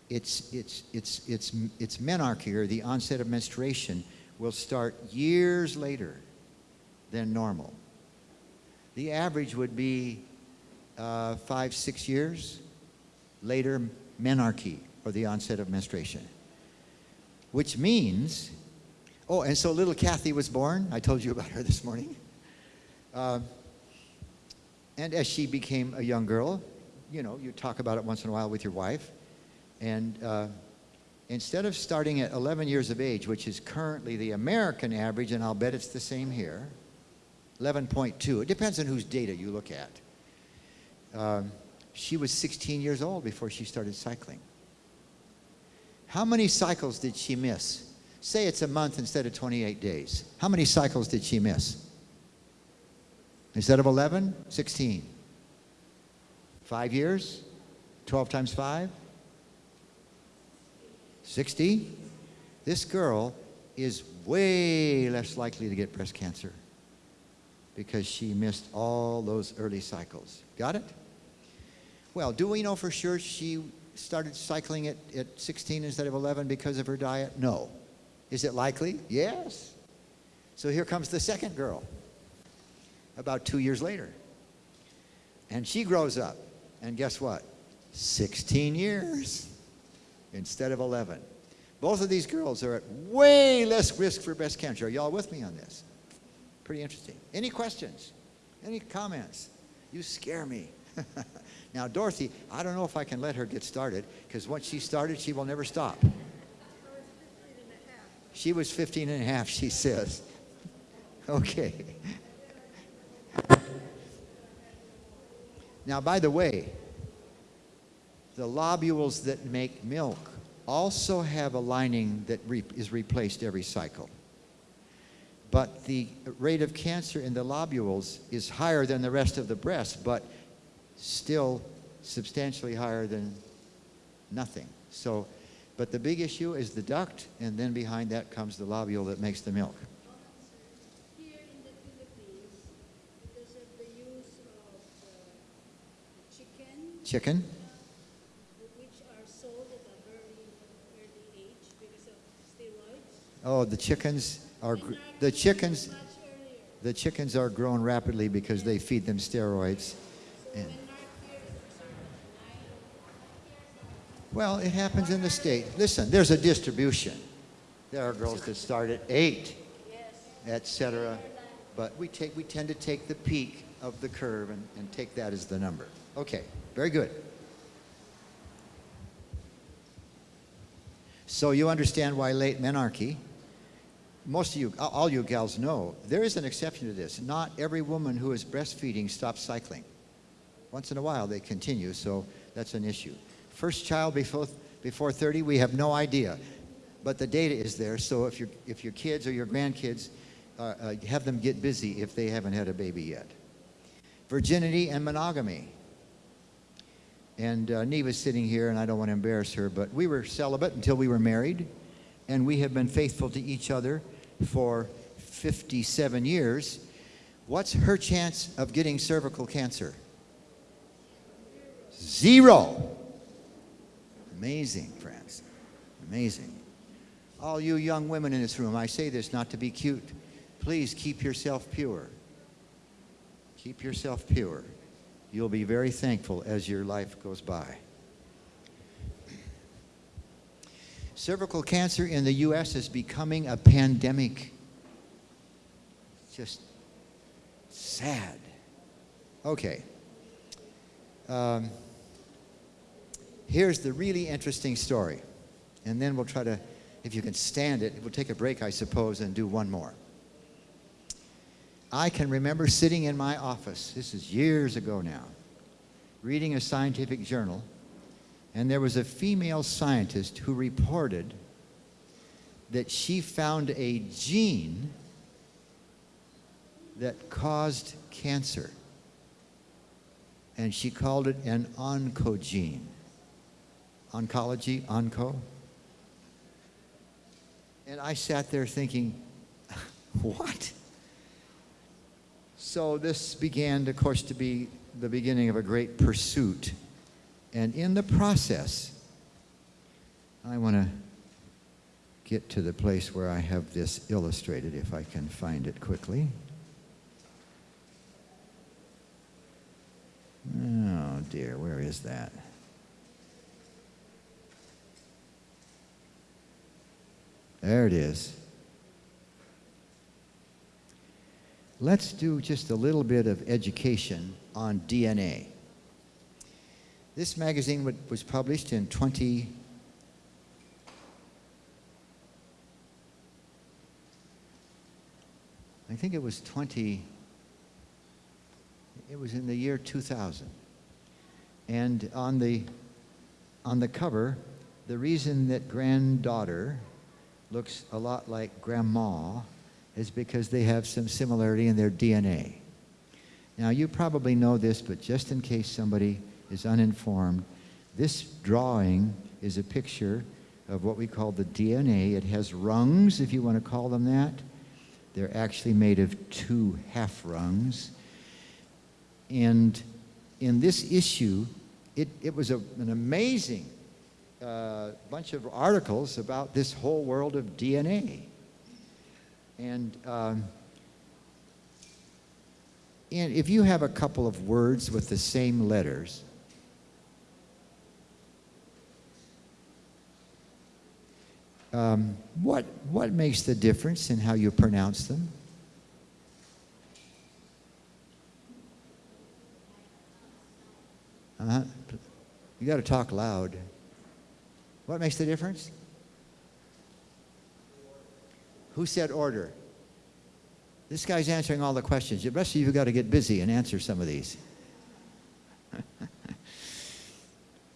[SPEAKER 1] it's, it's, it's, it's, it's menarche or the onset of menstruation will start years later than normal. The average would be uh, five, six years later menarche or the onset of menstruation. Which means, oh, and so little Kathy was born. I told you about her this morning. Uh, and as she became a young girl, you know, you talk about it once in a while with your wife. And uh, instead of starting at 11 years of age, which is currently the American average, and I'll bet it's the same here, 11.2. It depends on whose data you look at. Um, she was 16 years old before she started cycling. How many cycles did she miss? Say it's a month instead of 28 days. How many cycles did she miss? Instead of 11, 16. Five years? 12 times 5? 60? This girl is way less likely to get breast cancer because she missed all those early cycles. Got it? Well, do we know for sure she started cycling at, at 16 instead of 11 because of her diet? No. Is it likely? Yes. So here comes the second girl about two years later. And she grows up. And guess what? 16 years instead of 11. Both of these girls are at way less risk for breast cancer. Are y'all with me on this? Pretty interesting. Any questions? Any comments? You scare me. now, Dorothy, I don't know if I can let her get started because once she started, she will never stop. She was 15 and a half, she says. Okay. Now, by the way, the lobules that make milk also have a lining that re is replaced every cycle. But the rate of cancer in the lobules is higher than the rest of the breast, but still substantially higher than nothing. So, but the big issue is the duct, and then behind that comes the lobule that makes the milk.
[SPEAKER 8] Here in the Philippines, because of the use of uh, chicken,
[SPEAKER 1] Chicken?
[SPEAKER 8] which are sold at a very early age because of steroids,
[SPEAKER 1] Oh, the chickens are, the chickens, the chickens are grown rapidly because they feed them steroids. And, well, it happens in the state. Listen, there's a distribution. There are girls that start at eight, etc but we, take, we tend to take the peak of the curve and, and take that as the number. Okay, very good. So you understand why late menarche, most of you, all you gals know, there is an exception to this. Not every woman who is breastfeeding stops cycling. Once in a while they continue, so that's an issue. First child before, before 30, we have no idea. But the data is there, so if, your if your kids or your grandkids, uh, uh, have them get busy if they haven't had a baby yet. Virginity and monogamy. And uh, Neva's sitting here, and I don't want to embarrass her, but we were celibate until we were married, and we have been faithful to each other for 57 years. What's her chance of getting cervical cancer? Zero. Amazing, friends. Amazing. All you young women in this room, I say this not to be cute. Please keep yourself pure. Keep yourself pure. You'll be very thankful as your life goes by. Cervical cancer in the U.S. is becoming a pandemic. Just sad. Okay. Um, here's the really interesting story. And then we'll try to, if you can stand it, we'll take a break, I suppose, and do one more. I can remember sitting in my office, this is years ago now, reading a scientific journal, and there was a female scientist who reported that she found a gene that caused cancer. And she called it an oncogene. Oncology, onco. And I sat there thinking, what? So this began, of course, to be the beginning of a great pursuit. And in the process, I want to get to the place where I have this illustrated, if I can find it quickly. Oh dear, where is that? There it is. Let's do just a little bit of education on DNA. This magazine was published in 20, I think it was 20, it was in the year 2000. And on the, on the cover, the reason that granddaughter looks a lot like grandma is because they have some similarity in their DNA. Now, you probably know this, but just in case somebody is uninformed, this drawing is a picture of what we call the DNA. It has rungs, if you want to call them that. They're actually made of two half rungs. And in this issue, it, it was a, an amazing uh, bunch of articles about this whole world of DNA. And, um, and if you have a couple of words with the same letters, um, what, what makes the difference in how you pronounce them? Uh-huh. You got to talk loud. What makes the difference? Who said order? This guy's answering all the questions. The rest of you got to get busy and answer some of these.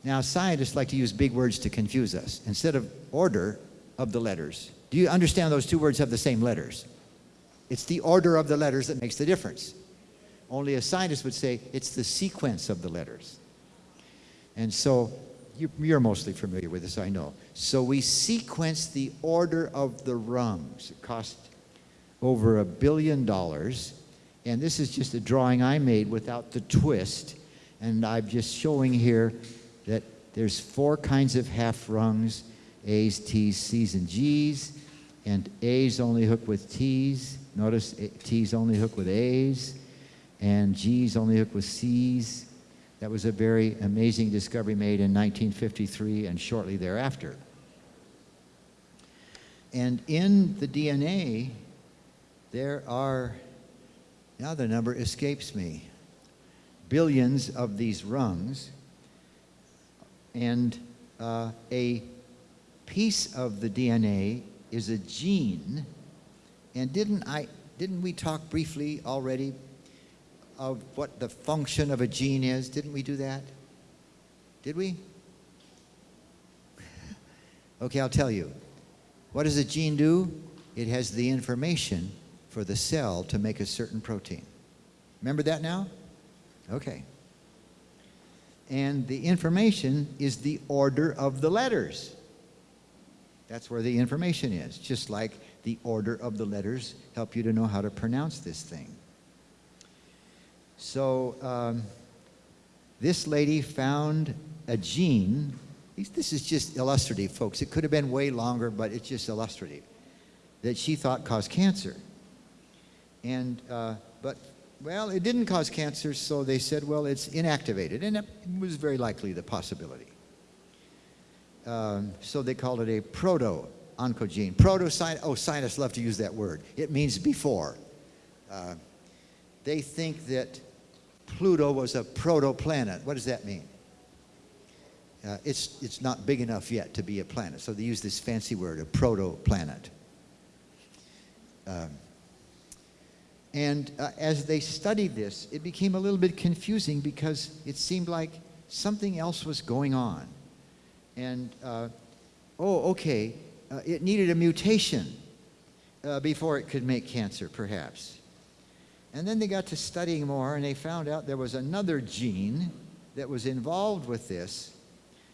[SPEAKER 1] now, scientists like to use big words to confuse us. Instead of order of the letters, do you understand those two words have the same letters? It's the order of the letters that makes the difference. Only a scientist would say it's the sequence of the letters. And so you're mostly familiar with this, I know. So we sequence the order of the rungs. It cost over a billion dollars. And this is just a drawing I made without the twist. And I'm just showing here that there's four kinds of half rungs, A's, T's, C's, and G's. And A's only hook with T's. Notice T's only hook with A's. And G's only hook with C's. That was a very amazing discovery made in 1953 and shortly thereafter. And in the DNA, there are now the number escapes me, billions of these rungs, and uh, a piece of the DNA is a gene. And didn't I? Didn't we talk briefly already of what the function of a gene is? Didn't we do that? Did we? Okay, I'll tell you. What does a gene do? It has the information for the cell to make a certain protein. Remember that now? Okay. And the information is the order of the letters. That's where the information is, just like the order of the letters help you to know how to pronounce this thing. So um, this lady found a gene. This is just illustrative, folks. It could have been way longer, but it's just illustrative. That she thought caused cancer. And, uh, but, well, it didn't cause cancer, so they said, well, it's inactivated. And it was very likely the possibility. Um, so they called it a proto-oncogene. Proto, oh, scientists love to use that word. It means before. Uh, they think that Pluto was a protoplanet. What does that mean? Uh, it's, it's not big enough yet to be a planet, so they use this fancy word, a protoplanet. Um, and uh, as they studied this, it became a little bit confusing because it seemed like something else was going on. And, uh, oh, okay, uh, it needed a mutation uh, before it could make cancer, perhaps. And then they got to studying more and they found out there was another gene that was involved with this.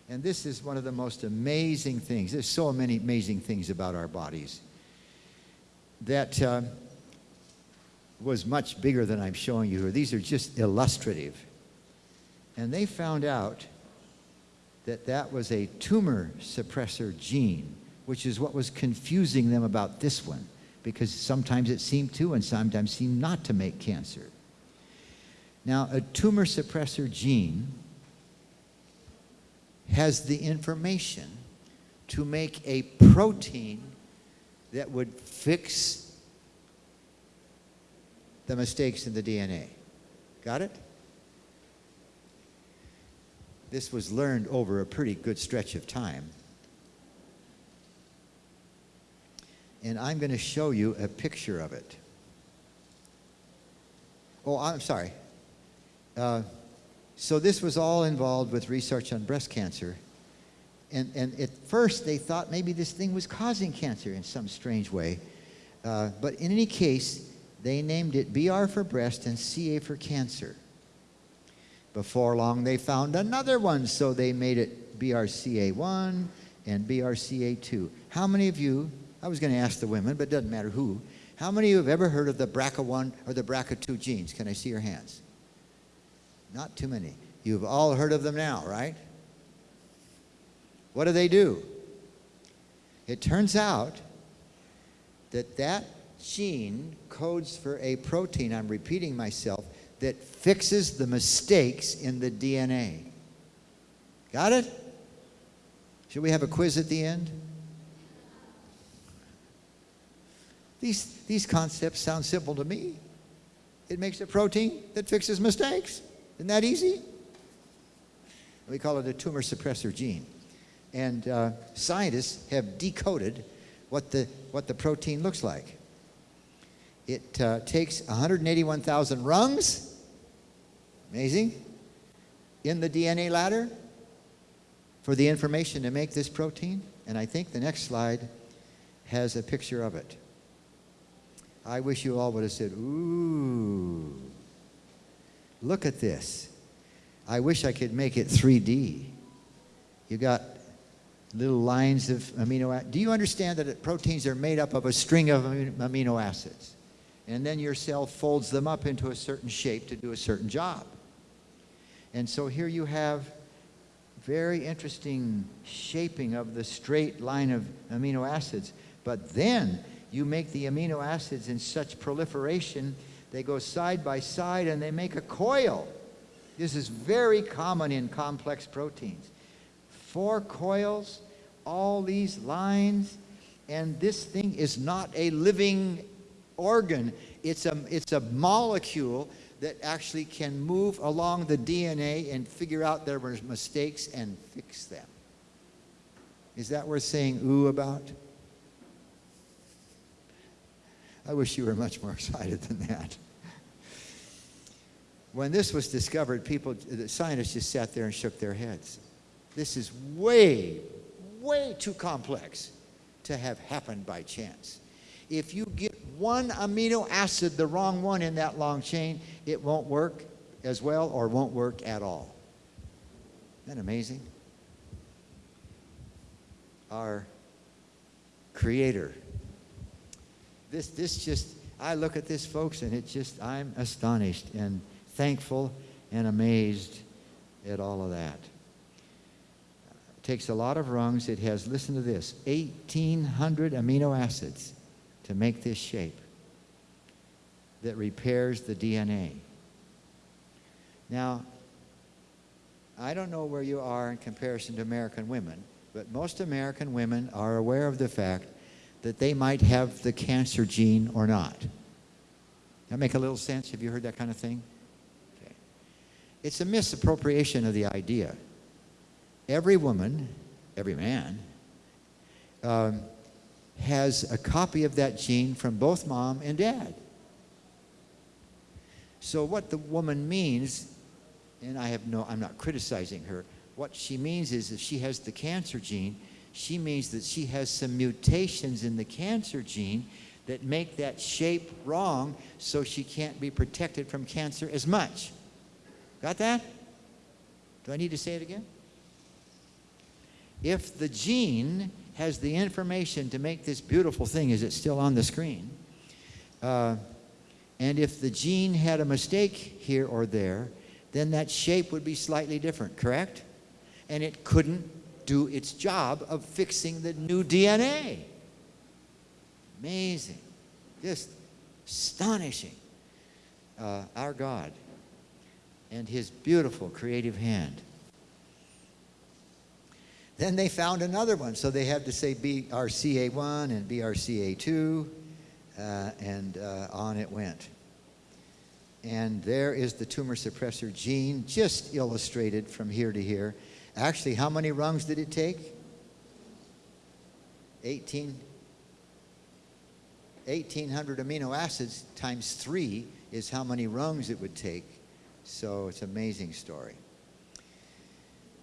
[SPEAKER 1] And this is one of the most amazing things. There's so many amazing things about our bodies that uh, was much bigger than I'm showing you here. These are just illustrative. And they found out that that was a tumor suppressor gene, which is what was confusing them about this one because sometimes it seemed to and sometimes seemed not to make cancer. Now, a tumor suppressor gene has the information to make a protein that would fix the mistakes in the DNA. Got it? This was learned over a pretty good stretch of time. and I'm going to show you a picture of it. Oh, I'm sorry. Uh, so this was all involved with research on breast cancer. And, and at first they thought maybe this thing was causing cancer in some strange way. Uh, but in any case, they named it BR for breast and CA for cancer. Before long, they found another one, so they made it BRCA1 and BRCA2. How many of you I was going to ask the women, but it doesn't matter who. How many of you have ever heard of the BRCA1 or the BRCA2 genes? Can I see your hands? Not too many. You've all heard of them now, right? What do they do? It turns out that that gene codes for a protein, I'm repeating myself, that fixes the mistakes in the DNA. Got it? Should we have a quiz at the end? These, these concepts sound simple to me. It makes a protein that fixes mistakes. Isn't that easy? We call it a tumor suppressor gene. And uh, scientists have decoded what the, what the protein looks like. It uh, takes 181,000 rungs, amazing, in the DNA ladder for the information to make this protein. And I think the next slide has a picture of it. I wish you all would have said, ooh, look at this. I wish I could make it 3D. You got little lines of amino acids. Do you understand that proteins are made up of a string of amino acids? And then your cell folds them up into a certain shape to do a certain job. And so here you have very interesting shaping of the straight line of amino acids. But then you make the amino acids in such proliferation, they go side by side and they make a coil. This is very common in complex proteins. Four coils, all these lines, and this thing is not a living organ. It's a, it's a molecule that actually can move along the DNA and figure out were mistakes and fix them. Is that worth saying ooh about? I wish you were much more excited than that. When this was discovered, people, the scientists just sat there and shook their heads. This is way, way too complex to have happened by chance. If you get one amino acid, the wrong one in that long chain, it won't work as well or won't work at all. Isn't that amazing? Our Creator. This, this just, I look at this, folks, and it just, I'm astonished and thankful and amazed at all of that. It takes a lot of rungs. It has, listen to this, 1,800 amino acids to make this shape that repairs the DNA. Now, I don't know where you are in comparison to American women, but most American women are aware of the fact that they might have the cancer gene or not. That make a little sense? Have you heard that kind of thing? Okay. It's a misappropriation of the idea. Every woman, every man, um, has a copy of that gene from both mom and dad. So what the woman means, and I have no, I'm not criticizing her, what she means is if she has the cancer gene, she means that she has some mutations in the cancer gene that make that shape wrong so she can't be protected from cancer as much. Got that? Do I need to say it again? If the gene has the information to make this beautiful thing, is it still on the screen? Uh, and if the gene had a mistake here or there, then that shape would be slightly different, correct? And it couldn't do its job of fixing the new DNA. Amazing. Just astonishing. Uh, our God and his beautiful creative hand. Then they found another one, so they had to say BRCA1 and BRCA2, uh, and uh, on it went. And there is the tumor suppressor gene, just illustrated from here to here. Actually, how many rungs did it take? 18, 1,800 amino acids times three is how many rungs it would take. So it's an amazing story.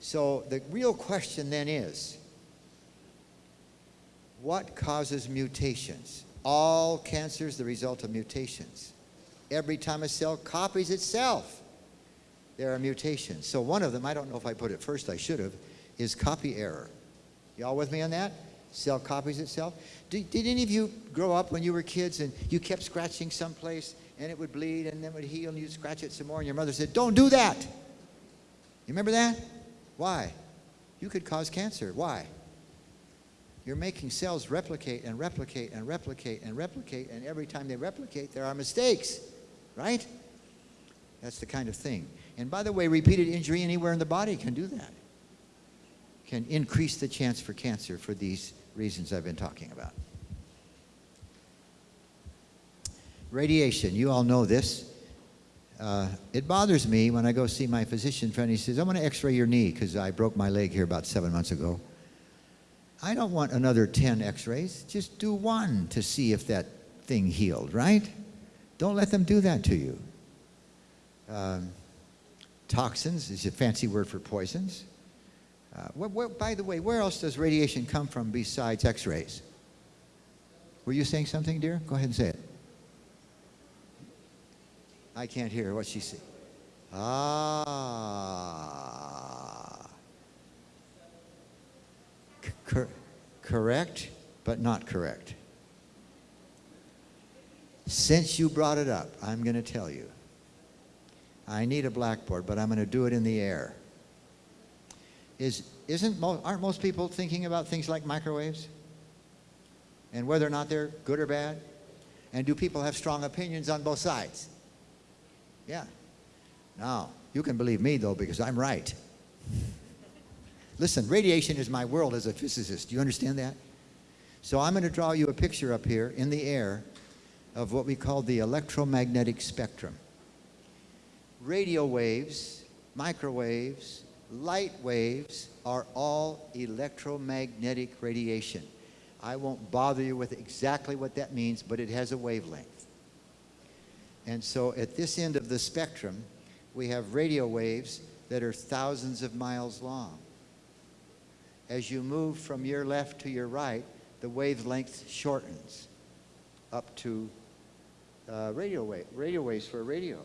[SPEAKER 1] So the real question then is, what causes mutations? All cancers the result of mutations. Every time a cell copies itself, there are mutations. So one of them, I don't know if I put it first, I should have, is copy error. Y'all with me on that? Cell copies itself. Did, did any of you grow up when you were kids and you kept scratching someplace and it would bleed and then it would heal and you'd scratch it some more and your mother said, don't do that. You remember that? Why? You could cause cancer. Why? You're making cells replicate and replicate and replicate and replicate, and every time they replicate, there are mistakes, right? That's the kind of thing. And by the way, repeated injury anywhere in the body can do that. Can increase the chance for cancer for these reasons I've been talking about. Radiation, you all know this. Uh, it bothers me when I go see my physician friend. He says, I want to x ray your knee because I broke my leg here about seven months ago. I don't want another 10 x rays. Just do one to see if that thing healed, right? Don't let them do that to you. Um, toxins is a fancy word for poisons. Uh, by the way, where else does radiation come from besides x rays? Were you saying something, dear? Go ahead and say it. I can't hear what she said. Ah. Cor correct, but not correct. Since you brought it up, I'm going to tell you. I need a blackboard, but I'm going to do it in the air. Is, isn't mo aren't most people thinking about things like microwaves? And whether or not they're good or bad? And do people have strong opinions on both sides? Yeah. Now, you can believe me, though, because I'm right. Listen, radiation is my world as a physicist. Do you understand that? So I'm going to draw you a picture up here in the air of what we call the electromagnetic spectrum. Radio waves, microwaves, light waves are all electromagnetic radiation. I won't bother you with exactly what that means, but it has a wavelength. And so at this end of the spectrum, we have radio waves that are thousands of miles long. As you move from your left to your right, the wavelength shortens up to uh, radio, wave, radio waves for radio.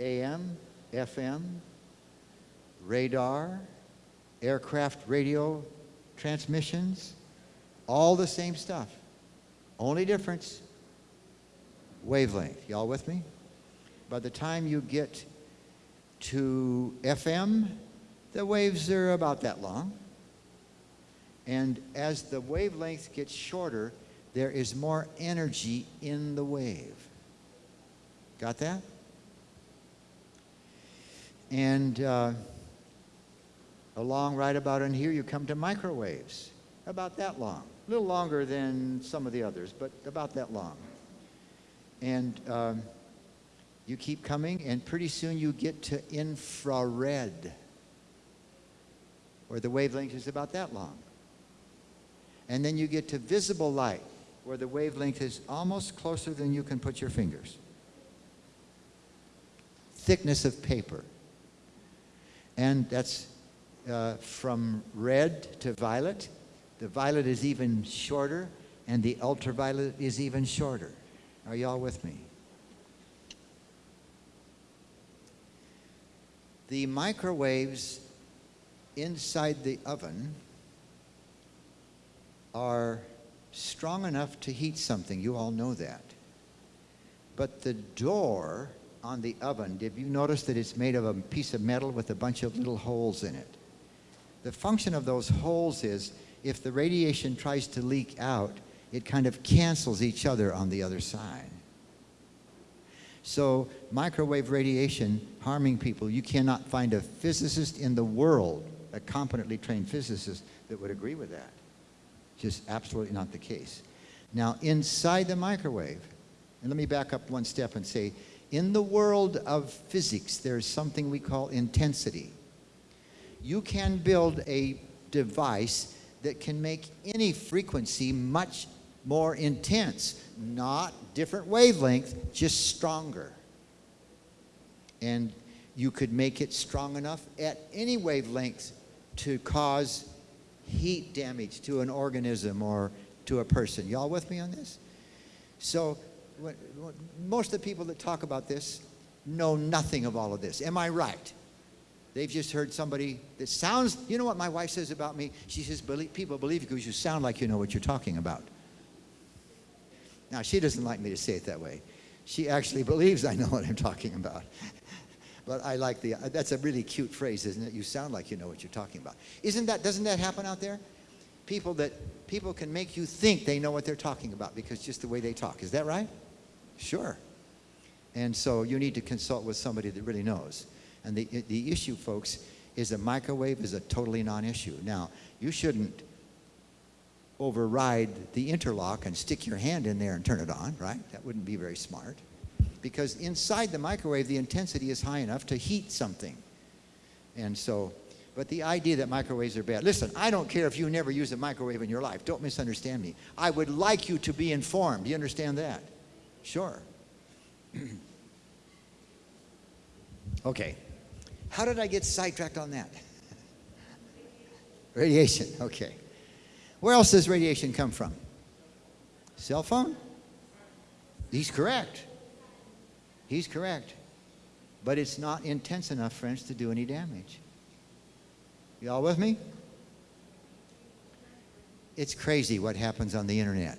[SPEAKER 1] AM, FM, radar, aircraft radio transmissions, all the same stuff. Only difference, wavelength. Y'all with me? By the time you get to FM, the waves are about that long. And as the wavelength gets shorter, there is more energy in the wave. Got that? And uh, along right about in here, you come to microwaves, about that long. A little longer than some of the others, but about that long. And um, you keep coming, and pretty soon you get to infrared, where the wavelength is about that long. And then you get to visible light, where the wavelength is almost closer than you can put your fingers. Thickness of paper. And that's uh, from red to violet. The violet is even shorter, and the ultraviolet is even shorter. Are y'all with me? The microwaves inside the oven are strong enough to heat something. You all know that. But the door on the oven, did you notice that it's made of a piece of metal with a bunch of little holes in it? The function of those holes is if the radiation tries to leak out, it kind of cancels each other on the other side. So microwave radiation harming people, you cannot find a physicist in the world, a competently trained physicist, that would agree with that. Just absolutely not the case. Now, inside the microwave, and let me back up one step and say, in the world of physics, there's something we call intensity. You can build a device that can make any frequency much more intense, not different wavelength, just stronger. And you could make it strong enough at any wavelength to cause heat damage to an organism or to a person. Y'all with me on this? So what, what, most of the people that talk about this know nothing of all of this. Am I right? They've just heard somebody that sounds, you know what my wife says about me? She says, people believe you because you sound like you know what you're talking about. Now, she doesn't like me to say it that way. She actually believes I know what I'm talking about. but I like the, that's a really cute phrase, isn't it? You sound like you know what you're talking about. Isn't that, doesn't that happen out there? People that, people can make you think they know what they're talking about because just the way they talk. Is that right? Sure. And so you need to consult with somebody that really knows. And the, the issue, folks, is a microwave is a totally non-issue. Now, you shouldn't override the interlock and stick your hand in there and turn it on, right? That wouldn't be very smart. Because inside the microwave, the intensity is high enough to heat something. And so, but the idea that microwaves are bad, listen, I don't care if you never use a microwave in your life. Don't misunderstand me. I would like you to be informed. Do you understand that? Sure. okay. How did I get sidetracked on that? Radiation, okay. Where else does radiation come from? Cell phone? He's correct. He's correct. But it's not intense enough, friends, to do any damage. Y'all with me? It's crazy what happens on the internet.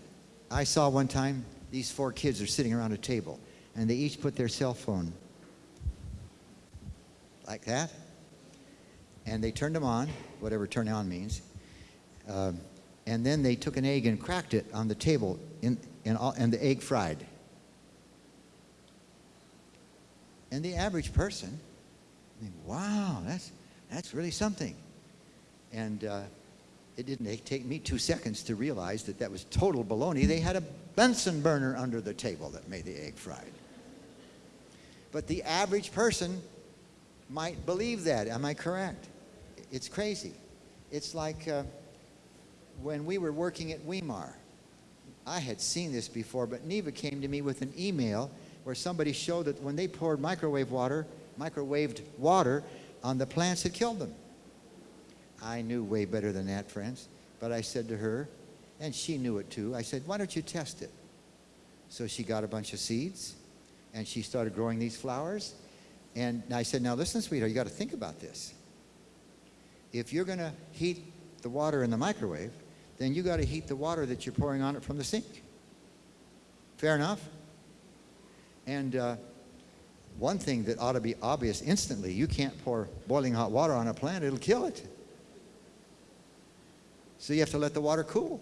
[SPEAKER 1] I saw one time these four kids are sitting around a table and they each put their cell phone like that and they turned them on, whatever turn on means. Um, and then they took an egg and cracked it on the table in, in all, and the egg fried. And the average person, think, wow, that's, that's really something. And uh, it didn't take me two seconds to realize that that was total baloney. They had a Bunsen burner under the table that made the egg fried. But the average person might believe that. Am I correct? It's crazy. It's like uh, when we were working at Weimar. I had seen this before, but Neva came to me with an email where somebody showed that when they poured microwave water, microwaved water on the plants, it killed them. I knew way better than that, friends. But I said to her, and she knew it too, I said, why don't you test it? So she got a bunch of seeds, and she started growing these flowers. And I said, now listen, sweetheart, you got to think about this. If you're going to heat the water in the microwave, then you got to heat the water that you're pouring on it from the sink. Fair enough? And uh, one thing that ought to be obvious instantly, you can't pour boiling hot water on a plant, it'll kill it. So you have to let the water cool.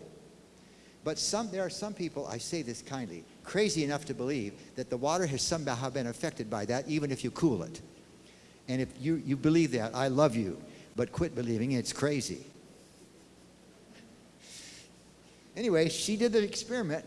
[SPEAKER 1] But some, there are some people, I say this kindly, crazy enough to believe that the water has somehow been affected by that, even if you cool it. And if you, you believe that, I love you, but quit believing it's crazy. Anyway, she did the experiment